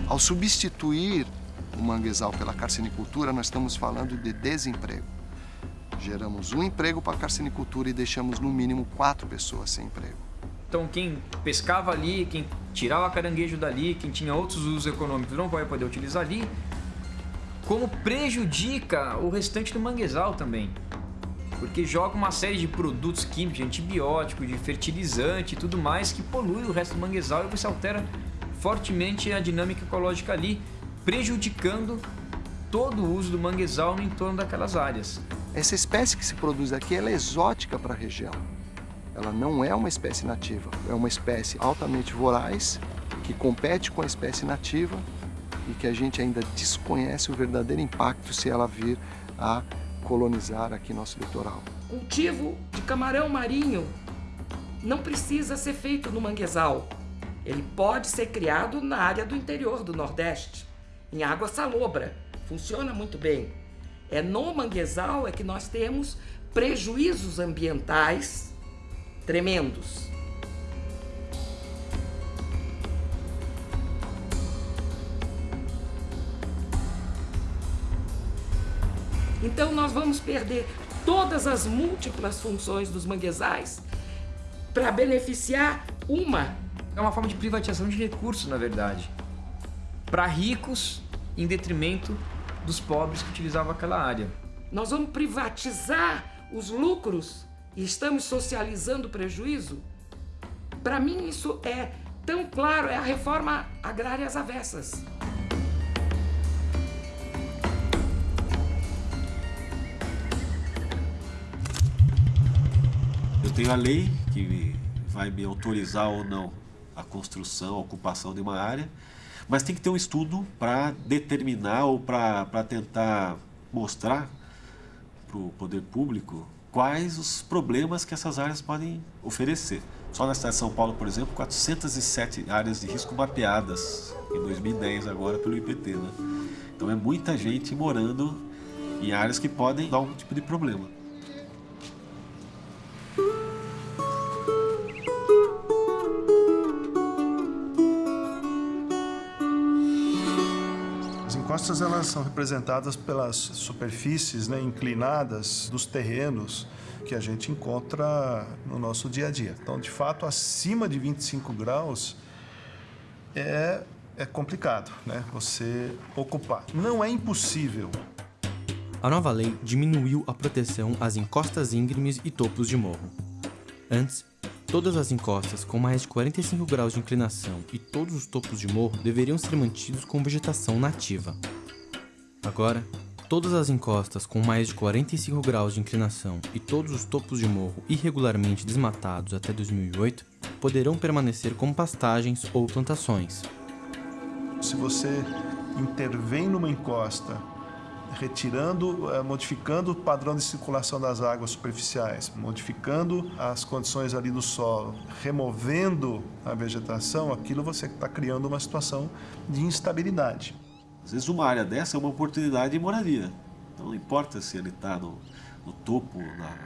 [SPEAKER 21] Ao substituir o manguezal pela carcinicultura, nós estamos falando de desemprego. Geramos um emprego para a carcinicultura e deixamos no mínimo quatro pessoas sem emprego.
[SPEAKER 4] Então quem pescava ali, quem tirava caranguejo dali, quem tinha outros usos econômicos não vai poder utilizar ali. como prejudica o restante do manguezal também. Porque joga uma série de produtos químicos, de antibiótico, de fertilizante e tudo mais que polui o resto do manguezal e você altera fortemente a dinâmica ecológica ali, prejudicando todo o uso do manguezal no entorno daquelas áreas.
[SPEAKER 21] Essa espécie que se produz aqui é exótica para a região. Ela não é uma espécie nativa, é uma espécie altamente voraz, que compete com a espécie nativa e que a gente ainda desconhece o verdadeiro impacto se ela vir a colonizar aqui nosso litoral.
[SPEAKER 40] Cultivo de camarão marinho não precisa ser feito no manguezal. Ele pode ser criado na área do interior do Nordeste, em água salobra. Funciona muito bem. É no manguezal é que nós temos prejuízos ambientais tremendos. Então nós vamos perder todas as múltiplas funções dos manguezais para beneficiar uma.
[SPEAKER 4] É uma forma de privatização de recursos, na verdade. Para ricos, em detrimento dos pobres que utilizavam aquela área.
[SPEAKER 40] Nós vamos privatizar os lucros e estamos socializando o prejuízo? Para mim, isso é tão claro, é a reforma agrária às avessas.
[SPEAKER 43] Eu tenho a lei que vai me autorizar ou não a construção, a ocupação de uma área, mas tem que ter um estudo para determinar ou para tentar mostrar para o poder público quais os problemas que essas áreas podem oferecer. Só na cidade de São Paulo, por exemplo, 407 áreas de risco mapeadas em 2010 agora pelo IPT. Né? Então é muita gente morando em áreas que podem dar algum tipo de problema.
[SPEAKER 3] Encostas elas são representadas pelas superfícies né, inclinadas dos terrenos que a gente encontra no nosso dia a dia. Então, de fato, acima de 25 graus é, é complicado né, você ocupar. Não é impossível.
[SPEAKER 26] A nova lei diminuiu a proteção às encostas íngremes e topos de morro. Antes, Todas as encostas com mais de 45 graus de inclinação e todos os topos de morro deveriam ser mantidos com vegetação nativa. Agora, todas as encostas com mais de 45 graus de inclinação e todos os topos de morro irregularmente desmatados até 2008 poderão permanecer como pastagens ou plantações.
[SPEAKER 3] Se você intervém numa encosta retirando, eh, modificando o padrão de circulação das águas superficiais, modificando as condições ali do solo, removendo a vegetação, aquilo você está criando uma situação de instabilidade.
[SPEAKER 43] Às vezes uma área dessa é uma oportunidade de moradia. Então não importa se ele está no, no, topo, na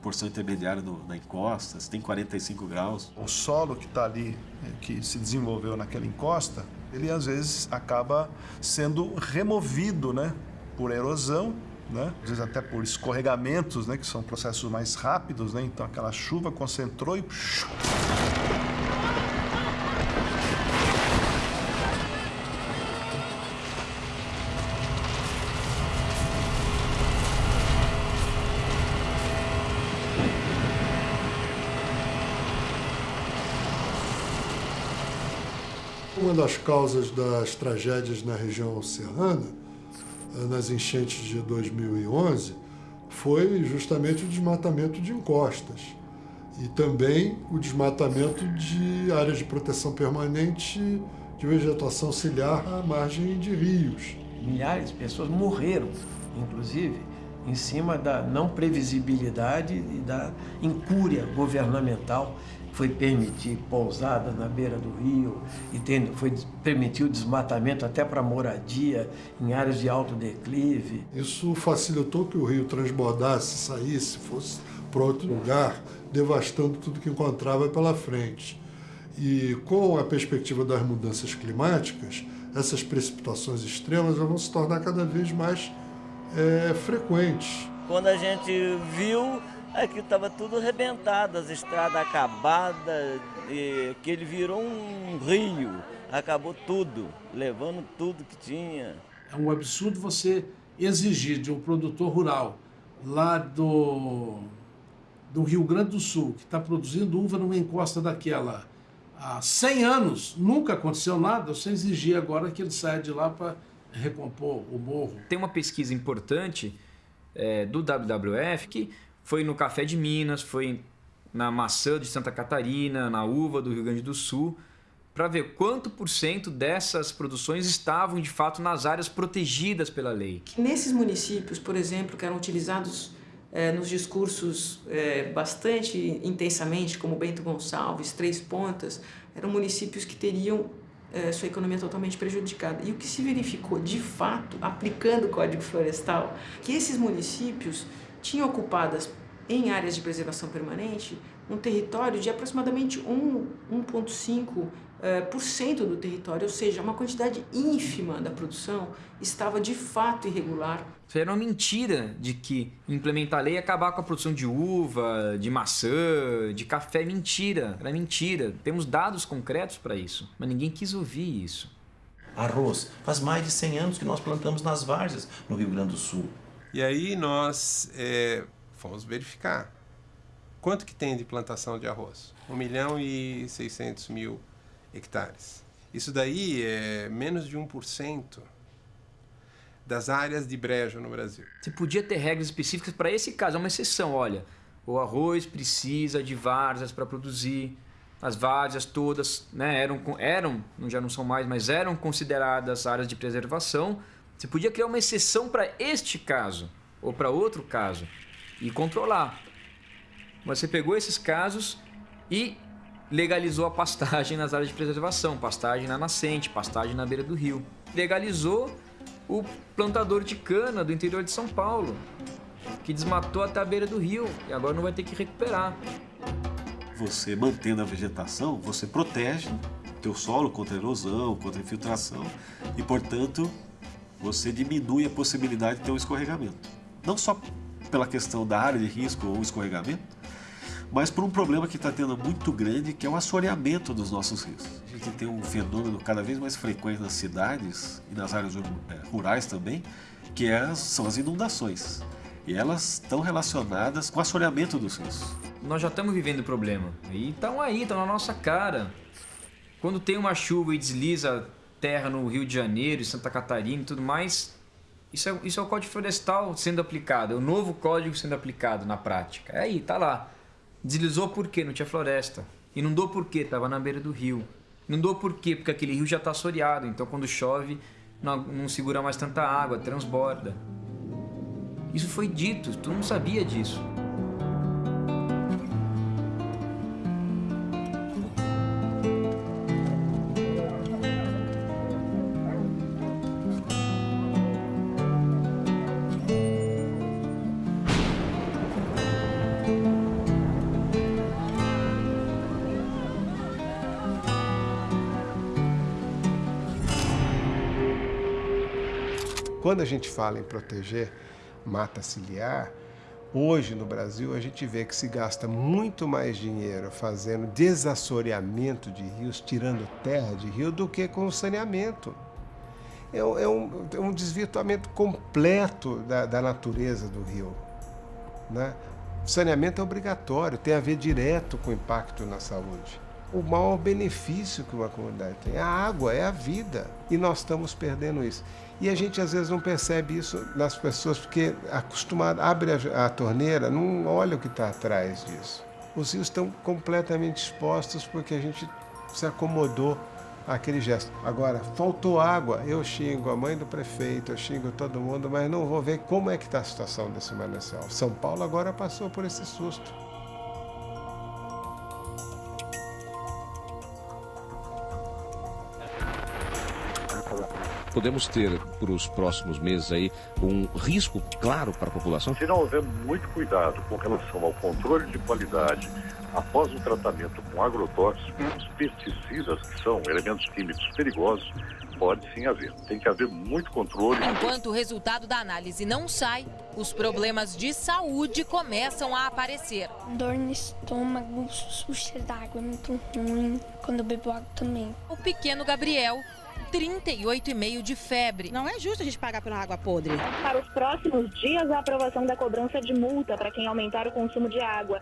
[SPEAKER 43] porção intermediária do, da encosta, se tem 45 graus.
[SPEAKER 3] O solo que está ali, eh, que se desenvolveu naquela encosta, ele às vezes acaba sendo removido, né? Por erosão, né? às vezes até por escorregamentos, né? que são processos mais rápidos, né? então aquela chuva concentrou e...
[SPEAKER 44] Uma das causas das tragédias na região oceana nas enchentes de 2011 foi justamente o desmatamento de encostas e também o desmatamento de áreas de proteção permanente de vegetação ciliar à margem de rios.
[SPEAKER 1] Milhares de pessoas morreram, inclusive, em cima da não previsibilidade e da incúria governamental foi permitir pousada na beira do rio e tem, foi permitir o desmatamento até para moradia em áreas de alto declive.
[SPEAKER 44] Isso facilitou que o rio transbordasse, saísse, fosse para outro lugar, devastando tudo que encontrava pela frente. E com a perspectiva das mudanças climáticas, essas precipitações extremas vão se tornar cada vez mais é, frequentes.
[SPEAKER 45] Quando a gente viu, Aqui estava tudo arrebentado, as estradas acabadas, e que ele virou um rio, acabou tudo, levando tudo que tinha.
[SPEAKER 16] É um absurdo você exigir de um produtor rural lá do, do Rio Grande do Sul, que está produzindo uva numa encosta daquela há 100 anos, nunca aconteceu nada, você exigir agora que ele saia de lá para recompor o morro.
[SPEAKER 4] Tem uma pesquisa importante é, do WWF que foi no café de Minas, foi na maçã de Santa Catarina, na uva do Rio Grande do Sul, para ver quanto por cento dessas produções estavam de fato nas áreas protegidas pela lei.
[SPEAKER 46] Nesses municípios, por exemplo, que eram utilizados é, nos discursos é, bastante intensamente, como Bento Gonçalves, Três Pontas, eram municípios que teriam é, sua economia totalmente prejudicada. E o que se verificou, de fato, aplicando o Código Florestal, que esses municípios tinham ocupadas em áreas de preservação permanente um território de aproximadamente 1,5% é, por cento do território, ou seja, uma quantidade ínfima da produção estava de fato irregular.
[SPEAKER 4] Era uma mentira de que implementar a lei ia acabar com a produção de uva, de maçã, de café. Mentira, era mentira. Temos dados concretos para isso, mas ninguém quis ouvir isso.
[SPEAKER 47] Arroz. Faz mais de 100 anos que nós plantamos nas várzeas no Rio Grande do Sul.
[SPEAKER 18] E aí nós é, fomos verificar quanto que tem de plantação de arroz. 1 milhão e 600 mil hectares. Isso daí é menos de 1% das áreas de brejo no Brasil.
[SPEAKER 4] Você podia ter regras específicas para esse caso, é uma exceção. Olha, o arroz precisa de várzeas para produzir. As várzeas todas né, eram, eram, já não são mais, mas eram consideradas áreas de preservação. Você podia criar uma exceção para este caso ou para outro caso e controlar. Mas você pegou esses casos e legalizou a pastagem nas áreas de preservação, pastagem na nascente, pastagem na beira do rio. Legalizou o plantador de cana do interior de São Paulo, que desmatou até a beira do rio e agora não vai ter que recuperar.
[SPEAKER 43] Você mantendo a vegetação, você protege teu solo contra erosão, contra infiltração e, portanto, você diminui a possibilidade de ter um escorregamento. Não só pela questão da área de risco ou escorregamento, mas por um problema que está tendo muito grande, que é o assoreamento dos nossos rios. A gente tem um fenômeno cada vez mais frequente nas cidades e nas áreas é, rurais também, que é, são as inundações. E elas estão relacionadas com o assoreamento dos rios.
[SPEAKER 4] Nós já estamos vivendo o problema. E estão aí, estão na nossa cara. Quando tem uma chuva e desliza terra no Rio de Janeiro, Santa Catarina e tudo mais, isso é, isso é o Código Florestal sendo aplicado, é o novo código sendo aplicado na prática. É aí, tá lá. Deslizou por quê? Não tinha floresta. Inundou por quê? Estava na beira do rio. Inundou por quê? Porque aquele rio já está assoreado, então quando chove não, não segura mais tanta água, transborda. Isso foi dito, tu não sabia disso.
[SPEAKER 18] Quando a gente fala em proteger mata ciliar, hoje no Brasil a gente vê que se gasta muito mais dinheiro fazendo desassoreamento de rios, tirando terra de rio, do que com o saneamento. É, é, um, é um, desvirtuamento completo da, da natureza do rio. Né? O saneamento é obrigatório, tem a ver direto com o impacto na saúde o maior benefício que uma comunidade tem. A água é a vida e nós estamos perdendo isso. E a gente às vezes não percebe isso nas pessoas porque acostumado abre a, a torneira, não olha o que está atrás disso. Os rios estão completamente expostos porque a gente se acomodou àquele gesto. Agora, faltou água, eu xingo a mãe do prefeito, eu xingo todo mundo, mas não vou ver como é que está a situação desse manancial. São Paulo agora passou por esse susto.
[SPEAKER 48] Podemos ter para os próximos meses aí um risco claro para a população?
[SPEAKER 49] Se não houver muito cuidado com relação ao controle de qualidade após o tratamento com agrotóxicos, os pesticidas, que são elementos químicos perigosos, pode sim haver. Tem que haver muito controle.
[SPEAKER 50] Enquanto o resultado da análise não sai, os problemas de saúde começam a aparecer.
[SPEAKER 51] Dor no estômago, sujeira d'água é muito ruim. Quando eu bebo água também.
[SPEAKER 50] O pequeno Gabriel 38,5 de febre.
[SPEAKER 52] Não é justo a gente pagar pela água podre.
[SPEAKER 53] Para os próximos dias, a aprovação da cobrança de multa para quem aumentar o consumo de água.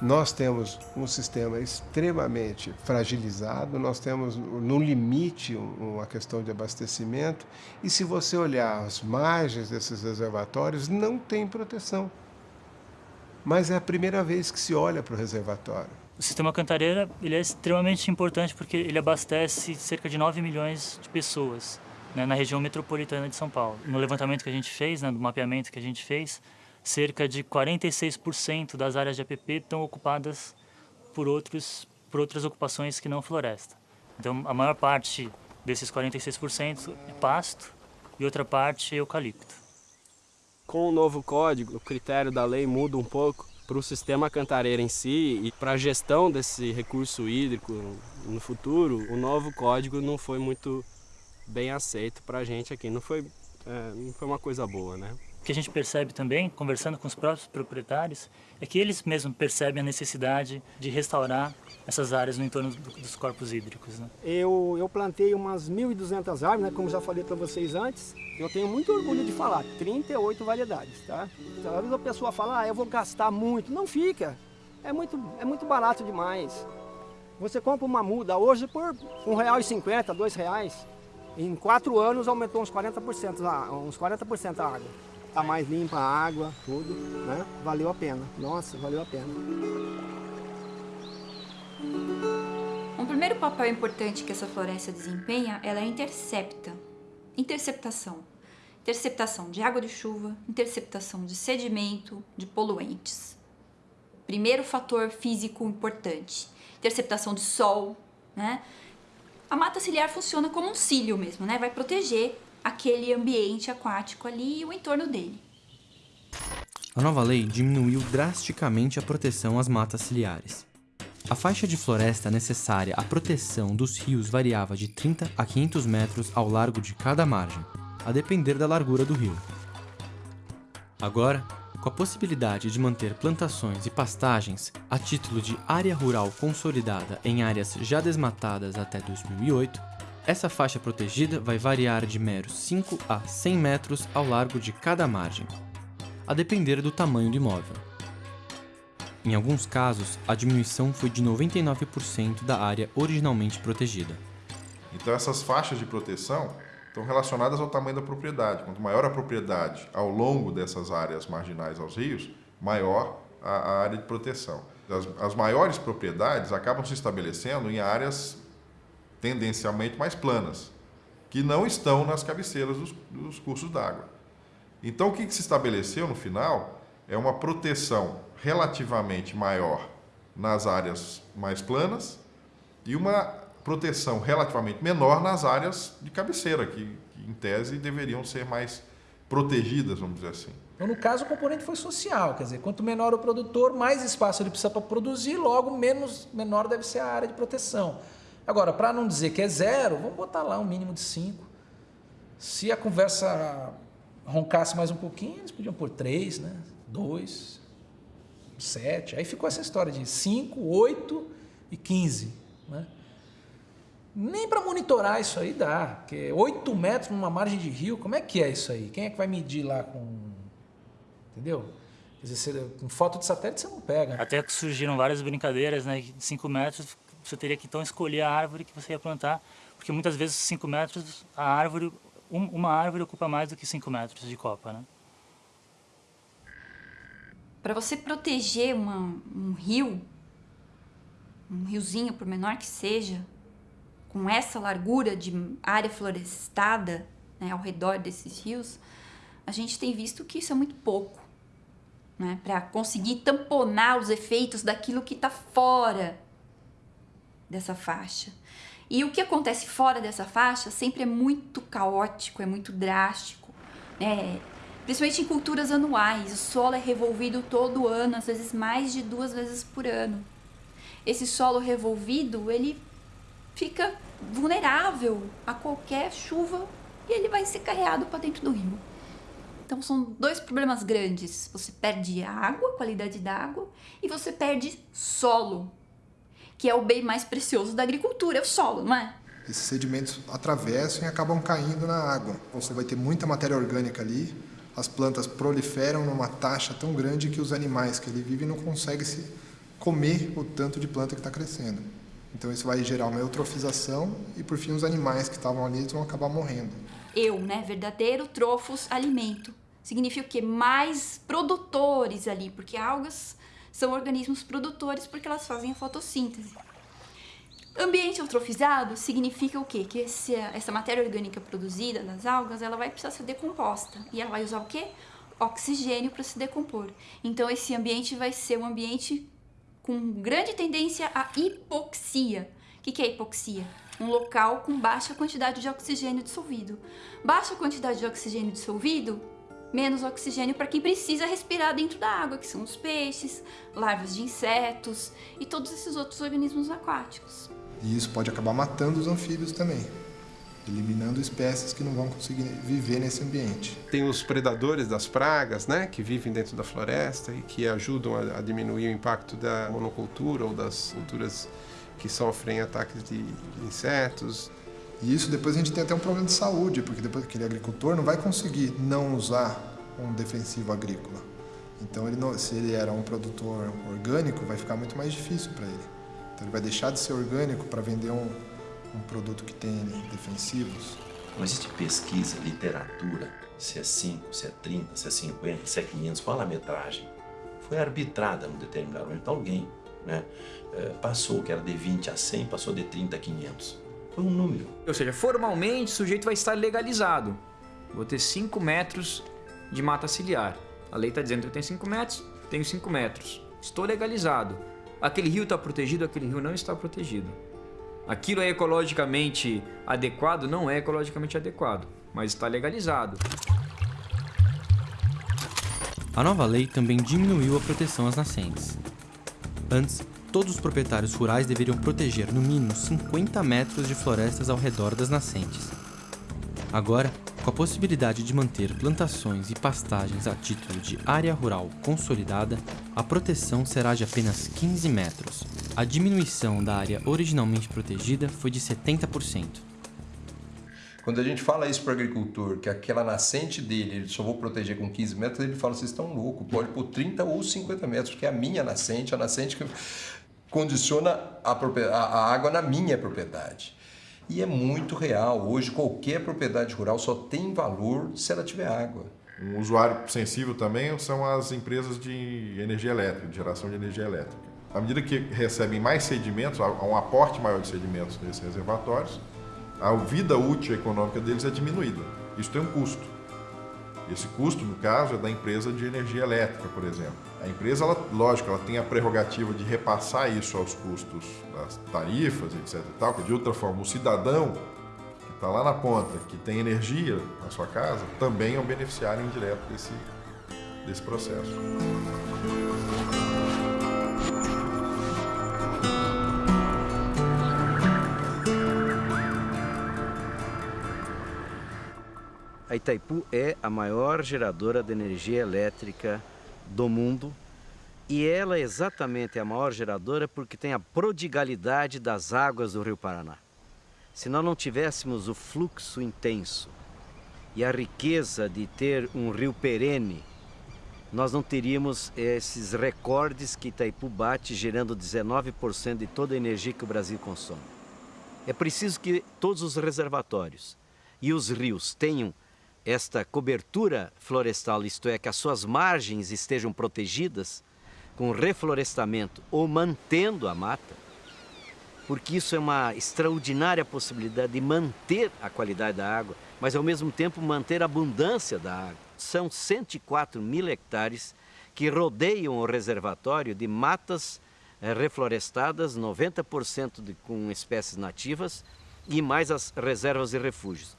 [SPEAKER 18] Nós temos um sistema extremamente fragilizado, nós temos no limite uma questão de abastecimento, e se você olhar as margens desses reservatórios, não tem proteção. Mas é a primeira vez que se olha para o reservatório.
[SPEAKER 54] O sistema Cantareira ele é extremamente importante porque ele abastece cerca de 9 milhões de pessoas né, na região metropolitana de São Paulo. No levantamento que a gente fez, né, no mapeamento que a gente fez, cerca de 46% das áreas de APP estão ocupadas por, outros, por outras ocupações que não floresta. Então, a maior parte desses 46% é pasto e outra parte é eucalipto.
[SPEAKER 55] Com o novo código, o critério da lei muda um pouco para o sistema cantareira em si e para a gestão desse recurso hídrico no futuro, o novo código não foi muito bem aceito para a gente aqui. Não foi, é, não foi uma coisa boa, né?
[SPEAKER 54] O que a gente percebe também, conversando com os próprios proprietários, é que eles mesmos percebem a necessidade de restaurar essas áreas no entorno dos corpos hídricos. Né?
[SPEAKER 56] Eu, eu plantei umas 1.200 árvores, né, como já falei para vocês antes. Eu tenho muito orgulho de falar, 38 variedades. Tá? Às vezes a pessoa fala, ah, eu vou gastar muito. Não fica, é muito, é muito barato demais. Você compra uma muda hoje por R$1,50, R$2,00. Em quatro anos aumentou uns 40%, uns 40 a água tá mais limpa a água, tudo, né? Valeu a pena. Nossa, valeu a pena.
[SPEAKER 19] Um primeiro papel importante que essa floresta desempenha, ela é intercepta. Interceptação. Interceptação de água de chuva, interceptação de sedimento, de poluentes. Primeiro fator físico importante. Interceptação de sol, né? A mata ciliar funciona como um cílio mesmo, né? Vai proteger aquele ambiente aquático ali e o entorno dele.
[SPEAKER 26] A nova lei diminuiu drasticamente a proteção às matas ciliares. A faixa de floresta necessária à proteção dos rios variava de 30 a 500 metros ao largo de cada margem, a depender da largura do rio. Agora, com a possibilidade de manter plantações e pastagens a título de área rural consolidada em áreas já desmatadas até 2008, essa faixa protegida vai variar de meros 5 a 100 metros ao largo de cada margem, a depender do tamanho do imóvel. Em alguns casos, a diminuição foi de 99% da área originalmente protegida.
[SPEAKER 57] Então essas faixas de proteção estão relacionadas ao tamanho da propriedade. Quanto maior a propriedade ao longo dessas áreas marginais aos rios, maior a, área de proteção. As, as maiores propriedades acabam se estabelecendo em áreas tendencialmente mais planas, que não estão nas cabeceiras dos, dos cursos d'água. Então, o que, que se estabeleceu no final é uma proteção relativamente maior nas áreas mais planas e uma proteção relativamente menor nas áreas de cabeceira, que, que em tese deveriam ser mais protegidas, vamos dizer assim.
[SPEAKER 58] Então, no caso, o componente foi social, quer dizer, quanto menor o produtor, mais espaço ele precisa para produzir, logo menos menor deve ser a área de proteção. Agora, para não dizer que é zero, vamos botar lá um mínimo de 5. Se a conversa roncasse mais um pouquinho, eles podiam pôr 3, né? 2, 7. Aí ficou essa história de 5, 8 e 15. Né? Nem para monitorar isso aí dá, porque 8 metros numa margem de rio, como é que é isso aí? Quem é que vai medir lá com. Entendeu? Quer dizer, com foto de satélite você não pega.
[SPEAKER 54] Até que surgiram várias brincadeiras, né? 5 metros você teria que então escolher a árvore que você ia plantar, porque muitas vezes 5 metros, a árvore, um, uma árvore ocupa mais do que 5 metros de copa, né?
[SPEAKER 19] Para você proteger uma, um rio, um riozinho, por menor que seja, com essa largura de área florestada né, ao redor desses rios, a gente tem visto que isso é muito pouco. Né, para conseguir tamponar os efeitos daquilo que está fora dessa faixa. E o que acontece fora dessa faixa sempre é muito caótico, é muito drástico. Né? Principalmente em culturas anuais, o solo é revolvido todo ano, às vezes mais de duas vezes por ano. Esse solo revolvido, ele fica vulnerável a qualquer chuva e ele vai ser carreado para dentro do rio. Então são dois problemas grandes. Você perde água, qualidade da água, e você perde solo, que é o bem mais precioso da agricultura, é o solo, não é?
[SPEAKER 59] esses sedimentos atravessam e acabam caindo na água. Você vai ter muita matéria orgânica ali, as plantas proliferam numa taxa tão grande que os animais que ali vivem não conseguem se comer o tanto de planta que está crescendo. Então isso vai gerar uma eutrofização e por fim os animais que estavam ali vão acabar morrendo.
[SPEAKER 19] Eu, né, verdadeiro trofos alimento. Significa o quê? Mais produtores ali, porque algas são organismos produtores porque elas fazem a fotossíntese. Ambiente eutrofizado significa o quê? Que esse, essa matéria orgânica produzida das algas, ela vai precisar ser decomposta. E ela vai usar o quê? Oxigênio para se decompor. Então esse ambiente vai ser um ambiente com grande tendência à hipoxia. O que, que é hipoxia? Um local com baixa quantidade de oxigênio dissolvido. Baixa quantidade de oxigênio dissolvido, menos oxigênio para quem precisa respirar dentro da água, que são os peixes, larvas de insetos e todos esses outros organismos aquáticos.
[SPEAKER 59] E isso pode acabar matando os anfíbios também, eliminando espécies que não vão conseguir viver nesse ambiente.
[SPEAKER 18] Tem os predadores das pragas, né, que vivem dentro da floresta e que ajudam a, a diminuir o impacto da monocultura ou das culturas que sofrem ataques de, de insetos.
[SPEAKER 59] E isso depois a gente tem até um problema de saúde, porque depois aquele agricultor não vai conseguir não usar um defensivo agrícola. Então, ele não, se ele era um produtor orgânico, vai ficar muito mais difícil para ele. Então, ele vai deixar de ser orgânico para vender um, um produto que tem defensivos.
[SPEAKER 47] Não existe pesquisa, literatura, se é 5, se é 30, se é 50, se é 500, qual a metragem? Foi arbitrada num determinado momento. Alguém né, passou, que era de 20 a 100, passou de 30 a 500. Foi um número.
[SPEAKER 4] Ou seja, formalmente o sujeito vai estar legalizado. Vou ter 5 metros de mata ciliar. A lei está dizendo que eu tenho 5 metros, tenho 5 metros. Estou legalizado. Aquele rio está protegido, aquele rio não está protegido. Aquilo é ecologicamente adequado? Não é ecologicamente adequado, mas está legalizado.
[SPEAKER 26] A nova lei também diminuiu a proteção às nascentes. Antes, todos os proprietários rurais deveriam proteger no mínimo 50 metros de florestas ao redor das nascentes. Agora, com a possibilidade de manter plantações e pastagens a título de área rural consolidada, a proteção será de apenas 15 metros. A diminuição da área originalmente protegida foi de 70%.
[SPEAKER 60] Quando a gente fala isso para o agricultor, que aquela nascente dele, ele só vou proteger com 15 metros, ele fala, vocês estão loucos, pode pôr 30 ou 50 metros, porque é a minha nascente, a nascente que condiciona a, a água na minha propriedade. E é muito real. Hoje, qualquer propriedade rural só tem valor se ela tiver água.
[SPEAKER 57] Um usuário sensível também são as empresas de energia elétrica, de geração de energia elétrica. À medida que recebem mais sedimentos, há um aporte maior de sedimentos nesses reservatórios, a vida útil econômica deles é diminuída. Isso tem um custo. Esse custo, no caso, é da empresa de energia elétrica, por exemplo. A empresa, ela, lógico, ela tem a prerrogativa de repassar isso aos custos das tarifas, etc. E tal, de outra forma, o cidadão que está lá na ponta, que tem energia na sua casa, também é um beneficiário indireto desse, desse processo.
[SPEAKER 61] A Itaipu é a maior geradora de energia elétrica do mundo e ela é exatamente a maior geradora porque tem a prodigalidade das águas do Rio Paraná. Se nós não tivéssemos o fluxo intenso e a riqueza de ter um rio perene, nós não teríamos esses recordes que Itaipu bate, gerando 19% de toda a energia que o Brasil consome. É preciso que todos os reservatórios e os rios tenham esta cobertura florestal, isto é, que as suas margens estejam protegidas com reflorestamento ou mantendo a mata, porque isso é uma extraordinária possibilidade de manter a qualidade da água, mas ao mesmo tempo manter a abundância da água. São 104 mil hectares que rodeiam o reservatório de matas eh, reflorestadas, 90% de, com espécies nativas e mais as reservas e refúgios.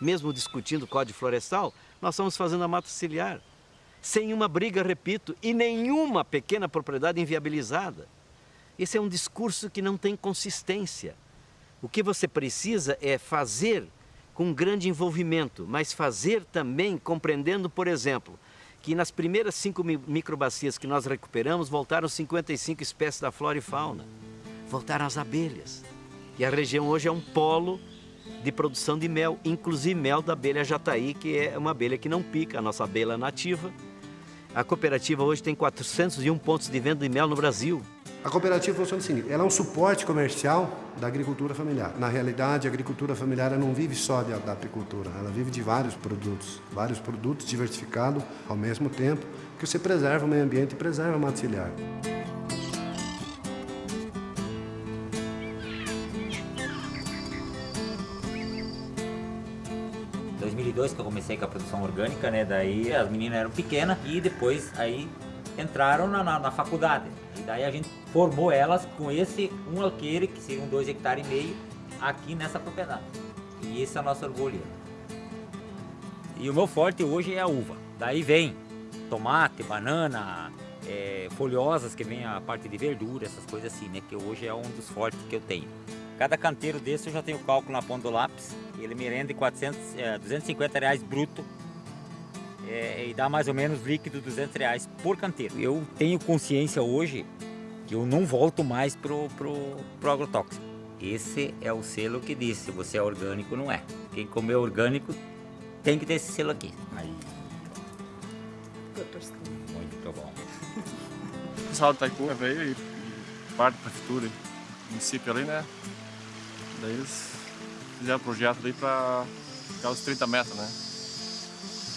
[SPEAKER 61] Mesmo discutindo o Código Florestal, nós estamos fazendo a mata ciliar. Sem uma briga, repito, e nenhuma pequena propriedade inviabilizada. Esse é um discurso que não tem consistência. O que você precisa é fazer com grande envolvimento, mas fazer também compreendendo, por exemplo, que nas primeiras cinco microbacias que nós recuperamos, voltaram 55 espécies da flora e fauna. Voltaram as abelhas. E a região hoje é um polo de produção de mel, inclusive mel da abelha jataí, que é uma abelha que não pica, a nossa abelha nativa. A cooperativa hoje tem 401 pontos de venda de mel no Brasil.
[SPEAKER 62] A cooperativa funciona o seguinte, ela é um suporte comercial da agricultura familiar. Na realidade, a agricultura familiar não vive só da apicultura, ela vive de vários produtos, vários produtos diversificados ao mesmo tempo, que você preserva o meio ambiente e preserva a mata
[SPEAKER 63] 2002 que eu comecei com a produção orgânica, né? Daí as meninas eram pequenas e depois aí entraram na, na, na faculdade. E daí a gente formou elas com esse um alqueire, que seriam dois hectares e meio, aqui nessa propriedade. E esse é o nosso orgulho. E o meu forte hoje é a uva. Daí vem tomate, banana, é, folhosas, que vem a parte de verdura, essas coisas assim, né? Que hoje é um dos fortes que eu tenho. Cada canteiro desse eu já tenho cálculo na ponta do lápis. Ele me rende 400, é, 250 reais bruto é, e dá mais ou menos líquido 200 reais por canteiro. Eu tenho consciência hoje que eu não volto mais pro, pro, pro agrotóxico. Esse é o selo que diz se você é orgânico não é. Quem comer orgânico tem que ter esse selo aqui. Aí. Muito bom.
[SPEAKER 64] O pessoal do Taipu veio e parte da prefeitura, município ali, né? Daí eles fizeram o projeto ali para ficar os 30 metros, né?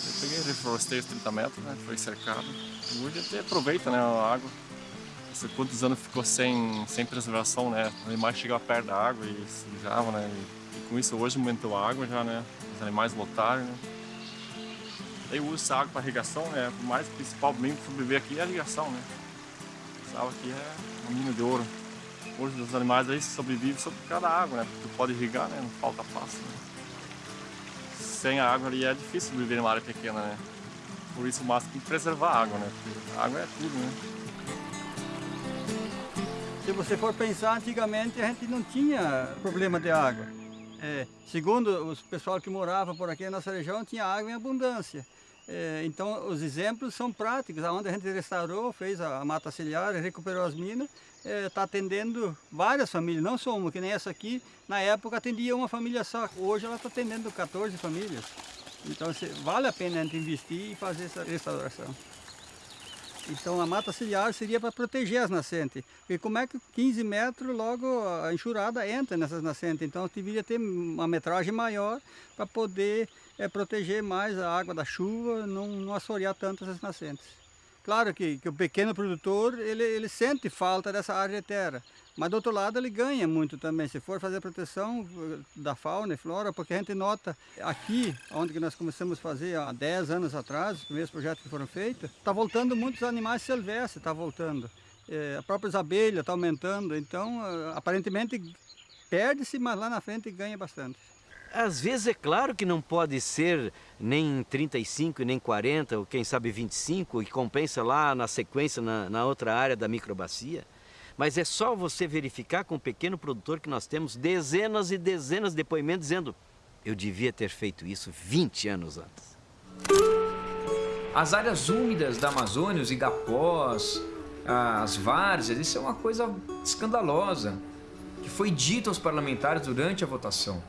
[SPEAKER 64] Eu peguei, reflorestei os 30 metros, né? Foi cercado. E hoje até aproveita, né, a água. Há quantos anos ficou sem, sem preservação, né? Os animais chegavam perto da água e sujavam, né? E, e, com isso hoje aumentou a água já, né? Os animais lotaram, né? Daí uso essa água para irrigação, né? O mais principal mesmo para sobreviver aqui é a irrigação, né? Essa água aqui é um mina de ouro. Hoje os animais aí por causa da água, né? Porque tu pode irrigar, né? Não falta passo. Né? Sem a água ali é difícil viver numa área pequena, né? Por isso o máximo tem que preservar a água, né? Porque a água é tudo, né?
[SPEAKER 65] Se você for pensar, antigamente a gente não tinha problema de água. É, segundo os pessoal que morava por aqui na nossa região, tinha água em abundância. É, então, os exemplos são práticos, onde a gente restaurou, fez a mata ciliar, recuperou as minas, está é, atendendo várias famílias, não só uma, que nem essa aqui, na época atendia uma família só, hoje ela está atendendo 14 famílias. Então, vale a pena a gente investir e fazer essa restauração. Então a mata ciliar seria para proteger as nascentes. E como é que 15 metros logo a enxurrada entra nessas nascentes? Então deveria ter uma metragem maior para poder é, proteger mais a água da chuva, não, não assorear tanto essas nascentes. Claro que, que o pequeno produtor ele, ele sente falta dessa área de terra, mas do outro lado ele ganha muito também, se for fazer proteção eh, da fauna e flora, porque a gente nota aqui, onde nós começamos a fazer há 10 anos atrás, os primeiros projetos que foram feitos, está voltando muitos animais silvestres, está voltando. É, a própria abelha está aumentando, então eh, aparentemente perde-se, mas lá na frente ganha bastante.
[SPEAKER 61] Às vezes é claro que não pode ser nem 35 nem 40, ou quem sabe 25, e compensa lá na sequência, na, na outra área da microbacia. Mas é só você verificar com o pequeno produtor que nós temos dezenas e dezenas de depoimentos dizendo eu devia ter feito isso 20 anos antes.
[SPEAKER 4] As áreas úmidas da Amazônia, os igapós, as várzeas, isso é uma coisa escandalosa que foi dito aos parlamentares durante a votação.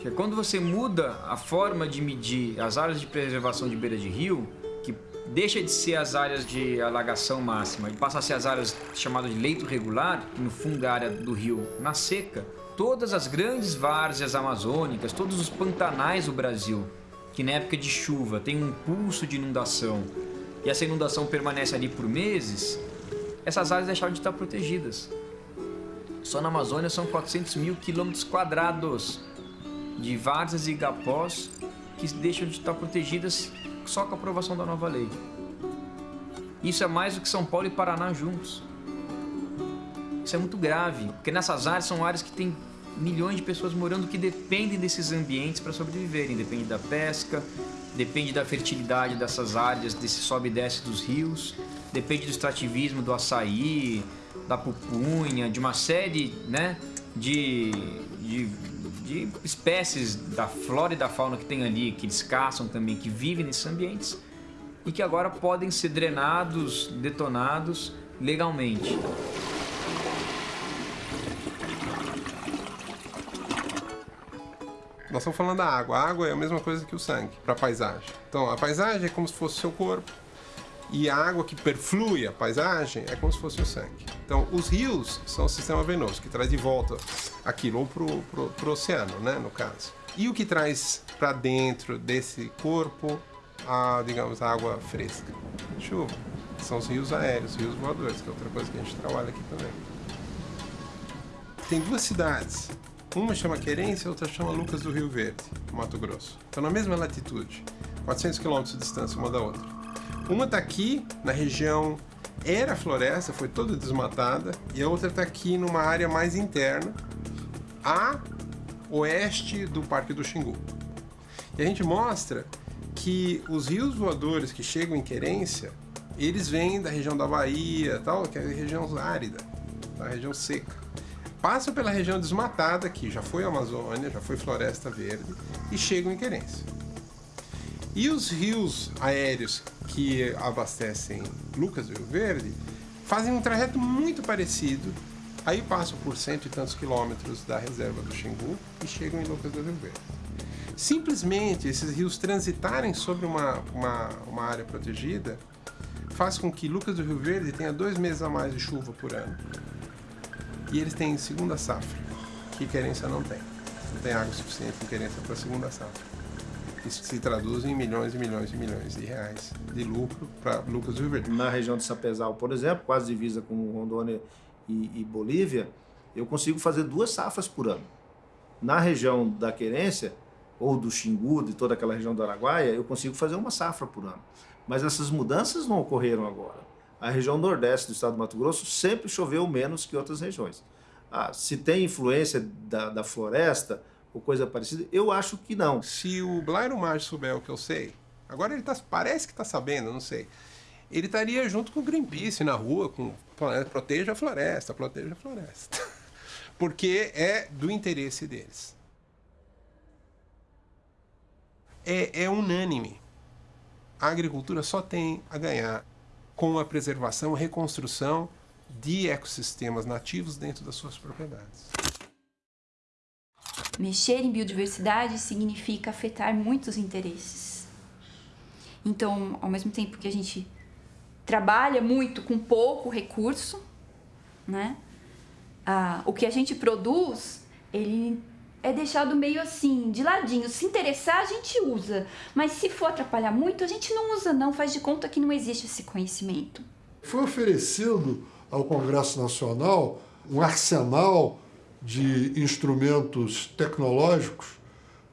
[SPEAKER 4] Que quando você muda a forma de medir as áreas de preservação de beira de rio, que deixa de ser as áreas de alagação máxima e passa a ser as áreas chamadas de leito regular, que no fundo é a área do rio na seca, todas as grandes várzeas amazônicas, todos os pantanais do Brasil, que na época de chuva tem um pulso de inundação e essa inundação permanece ali por meses, essas áreas deixaram de estar protegidas. Só na Amazônia são 400 mil quilômetros quadrados de várzeas e igapós que deixam de estar protegidas só com a aprovação da nova lei. Isso é mais do que São Paulo e Paraná juntos. Isso é muito grave, porque nessas áreas são áreas que têm milhões de pessoas morando que dependem desses ambientes para sobreviverem. Depende da pesca, depende da fertilidade dessas áreas, desse sobe e desce dos rios, depende do extrativismo do açaí, da pupunha, de uma série né, de, de de espécies da flora e da fauna que tem ali, que eles caçam também, que vivem nesses ambientes, e que agora podem ser drenados, detonados legalmente.
[SPEAKER 18] Nós estamos falando da água. A água é a mesma coisa que o sangue para a paisagem. Então, a paisagem é como se fosse seu corpo e a água que perflui a paisagem é como se fosse o sangue. Então, os rios são o sistema venoso que traz de volta aquilo para o oceano, né, no caso. E o que traz para dentro desse corpo a, digamos, a água fresca? Chuva. São os rios aéreos, rios voadores, que é outra coisa que a gente trabalha aqui também. Tem duas cidades uma chama Querência, outra chama Lucas do Rio Verde, Mato Grosso. Estão na mesma latitude, 400 quilômetros de distância uma da outra. Uma está aqui, na região era floresta, foi toda desmatada, e a outra está aqui numa área mais interna, a oeste do Parque do Xingu. E a gente mostra que os rios voadores que chegam em Querência, eles vêm da região da Bahia, tal, que é a região árida, a região seca passam pela região desmatada, que já foi Amazônia, já foi Floresta Verde, e chegam em Querência. E os rios aéreos que abastecem Lucas do Rio Verde fazem um trajeto muito parecido, aí passam por cento e tantos quilômetros da reserva do Xingu e chegam em Lucas do Rio Verde. Simplesmente esses rios transitarem sobre uma, uma, uma área protegida faz com que Lucas do Rio Verde tenha dois meses a mais de chuva por ano e eles têm segunda safra, que querência não tem. Não tem água suficiente em querência para segunda safra. Isso se traduz em milhões e milhões e milhões de reais de lucro para Lucas do Verde.
[SPEAKER 17] Na região de Sapezal, por exemplo, quase divisa com Rondônia e, e Bolívia, eu consigo fazer duas safras por ano. Na região da Querência, ou do Xingu, de toda aquela região do Araguaia, eu consigo fazer uma safra por ano. Mas essas mudanças não ocorreram agora a região nordeste do estado do Mato Grosso sempre choveu menos que outras regiões. Ah, se tem influência da, da, floresta ou coisa parecida, eu acho que não.
[SPEAKER 18] Se o Blairo Maggi souber o que eu sei, agora ele tá, parece que está sabendo, não sei. Ele estaria junto com o Greenpeace na rua, com proteja a floresta, proteja a floresta. <laughs> Porque é do interesse deles. É, é unânime. A agricultura só tem a ganhar com a preservação reconstrução de ecossistemas nativos dentro das suas propriedades.
[SPEAKER 19] Mexer em biodiversidade significa afetar muitos interesses. Então, ao mesmo tempo que a gente trabalha muito com pouco recurso, né? Ah, o que a gente produz, ele é deixado meio assim, de ladinho. Se interessar, a gente usa. Mas se for atrapalhar muito, a gente não usa não, faz de conta que não existe esse conhecimento.
[SPEAKER 44] Foi oferecido ao Congresso Nacional um arsenal de instrumentos tecnológicos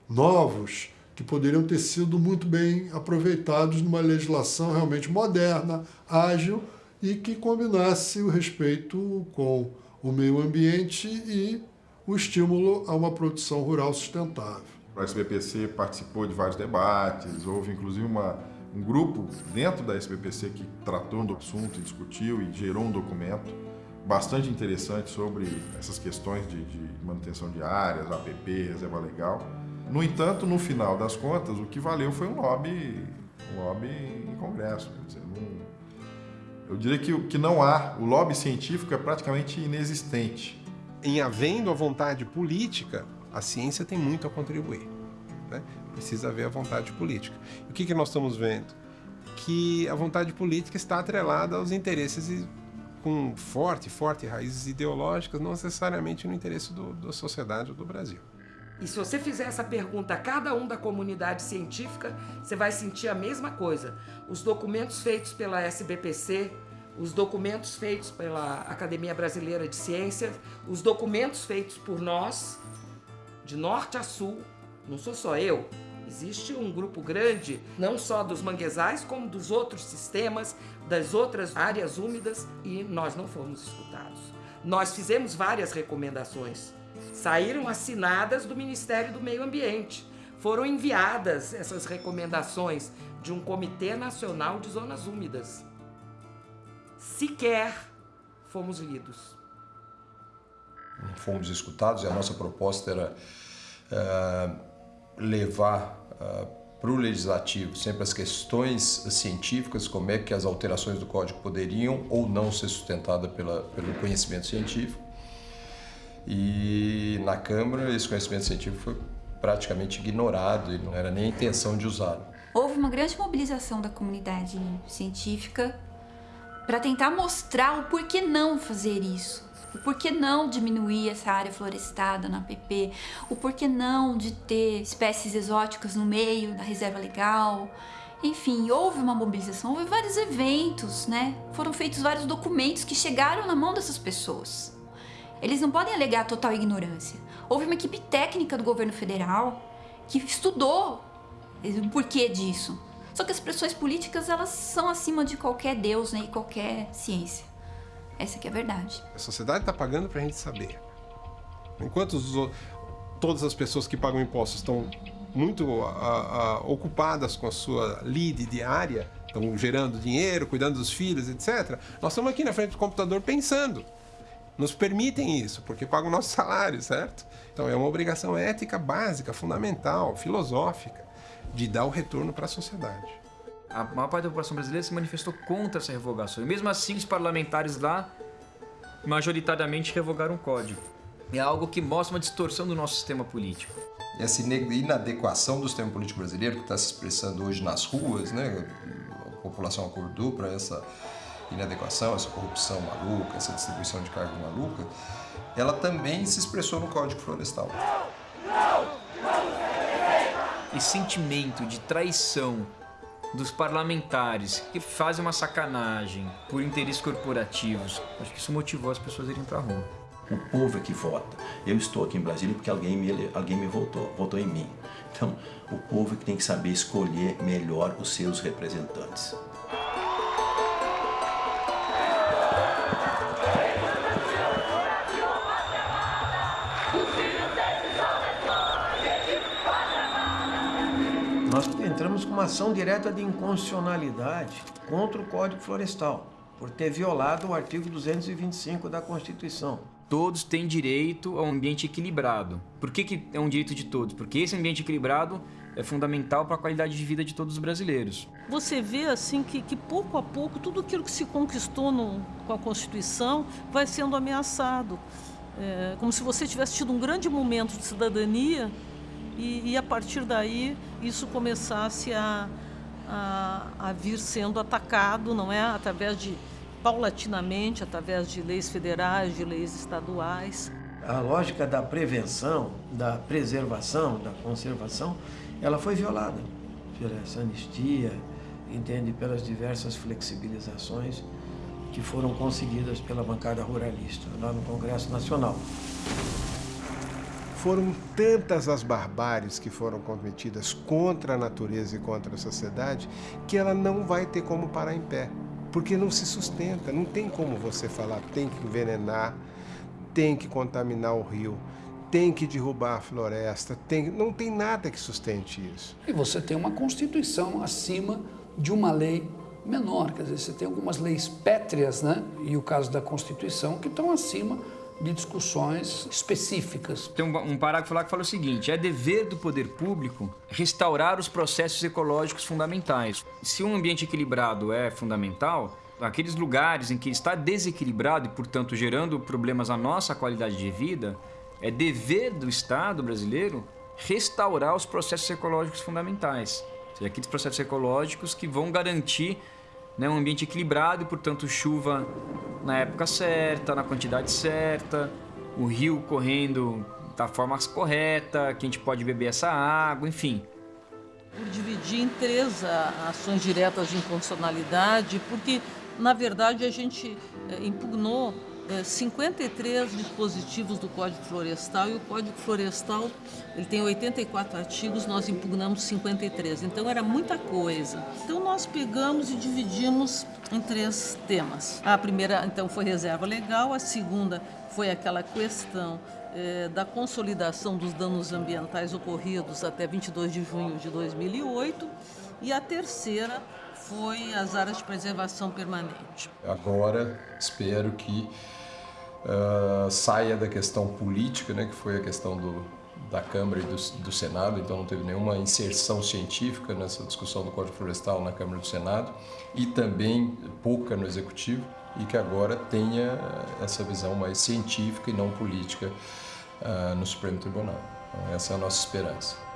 [SPEAKER 44] novos que poderiam ter sido muito bem aproveitados numa legislação realmente moderna, ágil e que combinasse o respeito com o meio ambiente e o estímulo a uma produção rural sustentável.
[SPEAKER 57] O SBPC participou de vários debates, houve inclusive uma, um grupo dentro da SBPC que tratou do assunto, discutiu e gerou um documento bastante interessante sobre essas questões de, de manutenção de áreas, APP, reserva legal. No entanto, no final das contas, o que valeu foi um lobby, um lobby em congresso. Dizer, eu diria que, que não há, o lobby científico é praticamente inexistente
[SPEAKER 18] em havendo a vontade política, a ciência tem muito a contribuir. Né? Precisa haver a vontade política. E o que, que nós estamos vendo? Que a vontade política está atrelada aos interesses com forte, forte raízes ideológicas, não necessariamente no interesse do, da sociedade ou do Brasil.
[SPEAKER 40] E se você fizer essa pergunta a cada um da comunidade científica, você vai sentir a mesma coisa. Os documentos feitos pela SBPC, os documentos feitos pela Academia Brasileira de Ciências, os documentos feitos por nós, de norte a sul, não sou só eu, existe um grupo grande, não só dos manguezais, como dos outros sistemas, das outras áreas úmidas, e nós não fomos escutados. Nós fizemos várias recomendações, saíram assinadas do Ministério do Meio Ambiente, foram enviadas essas recomendações de um Comitê Nacional de Zonas Úmidas sequer fomos lidos.
[SPEAKER 13] Não fomos escutados e a nossa proposta era uh, levar para o legislativo sempre as questões científicas, como é que as alterações do código poderiam ou não ser sustentadas pela, pelo conhecimento científico. E na Câmara esse conhecimento científico foi praticamente ignorado e não era nem a intenção de usá-lo.
[SPEAKER 19] Houve uma grande mobilização da comunidade científica para tentar mostrar o porquê não fazer isso. O porquê não diminuir essa área florestada na PP, o porquê não de ter espécies exóticas no meio da reserva legal. Enfim, houve uma mobilização, houve vários eventos, né? Foram feitos vários documentos que chegaram na mão dessas pessoas. Eles não podem alegar total ignorância. Houve uma equipe técnica do governo federal que estudou o porquê disso. Só que as pressões políticas, elas são acima de qualquer Deus né, e qualquer ciência. Essa que é a verdade.
[SPEAKER 18] A sociedade está pagando para a gente saber. Enquanto os, todas as pessoas que pagam impostos estão muito a, a, ocupadas com a sua lide diária, estão gerando dinheiro, cuidando dos filhos, etc., nós estamos aqui na frente do computador pensando. Nos permitem isso, porque pagam o nosso salário, certo? Então é uma obrigação ética básica, fundamental, filosófica, de dar o retorno para a sociedade.
[SPEAKER 4] A maior parte da população brasileira se manifestou contra essa revogação. E mesmo assim, os parlamentares lá, majoritariamente, revogaram o código. É algo que mostra uma distorção do nosso sistema político.
[SPEAKER 13] Essa inadequação do sistema político brasileiro, que está se expressando hoje nas ruas, né? a população acordou para essa inadequação, essa corrupção maluca, essa distribuição de cargo maluca, ela também se expressou no Código Florestal.
[SPEAKER 4] Esse sentimento de traição dos parlamentares que fazem uma sacanagem por interesses corporativos. Acho que isso motivou as pessoas a irem para a rua.
[SPEAKER 25] O povo é que vota. Eu estou aqui em Brasília porque alguém me, alguém me votou, votou em mim. Então, o povo é que tem que saber escolher melhor os seus representantes.
[SPEAKER 1] Uma ação direta de inconstitucionalidade contra o Código Florestal, por ter violado o artigo 225 da Constituição.
[SPEAKER 4] Todos têm direito a um ambiente equilibrado. Por que, que é um direito de todos? Porque esse ambiente equilibrado é fundamental para a qualidade de vida de todos os brasileiros.
[SPEAKER 27] Você vê assim que, que pouco a pouco tudo aquilo que se conquistou no, com a Constituição vai sendo ameaçado. É, como se você tivesse tido um grande momento de cidadania e, e a partir daí isso começasse a, a, a, vir sendo atacado, não é, através de paulatinamente, através de leis federais, de leis estaduais.
[SPEAKER 1] A lógica da prevenção, da preservação, da conservação, ela foi violada pela anistia, entende, pelas diversas flexibilizações que foram conseguidas pela bancada ruralista lá no Congresso Nacional.
[SPEAKER 18] Foram tantas as barbáries que foram cometidas contra a natureza e contra a sociedade que ela não vai ter como parar em pé, porque não se sustenta, não tem como você falar tem que envenenar, tem que contaminar o rio, tem que derrubar a floresta, tem, não tem nada que sustente isso.
[SPEAKER 23] E você tem uma Constituição acima de uma lei menor, quer dizer, você tem algumas leis pétreas, né? E o caso da Constituição que estão acima de discussões específicas.
[SPEAKER 4] Tem um, parágrafo lá que fala o seguinte: é dever do poder público restaurar os processos ecológicos fundamentais. Se um ambiente equilibrado é fundamental, aqueles lugares em que está desequilibrado e, portanto, gerando problemas à nossa qualidade de vida, é dever do Estado brasileiro restaurar os processos ecológicos fundamentais. Ou seja, aqueles processos ecológicos que vão garantir né, um ambiente equilibrado portanto, chuva na época certa, na quantidade certa, o rio correndo da forma correta, que a gente pode beber essa água, enfim.
[SPEAKER 27] Por dividir em três ações diretas de inconstitucionalidade, porque, na verdade, a gente eh, impugnou 53 é, dispositivos do Código Florestal e o Código Florestal ele tem 84 artigos, nós impugnamos 53, então era muita coisa. Então nós pegamos e dividimos em três temas. A primeira então foi reserva legal, a segunda foi aquela questão é, da consolidação dos danos ambientais ocorridos até 22 de junho de 2008 e a terceira foi as áreas de preservação permanente.
[SPEAKER 13] Agora espero que uh, saia da questão política, né, que foi a questão do, da Câmara e do, do, Senado, então não teve nenhuma inserção científica nessa discussão do Código Florestal na Câmara e do Senado, e também pouca no Executivo, e que agora tenha essa visão mais científica e não política uh, no Supremo Tribunal. Então, essa é a nossa esperança.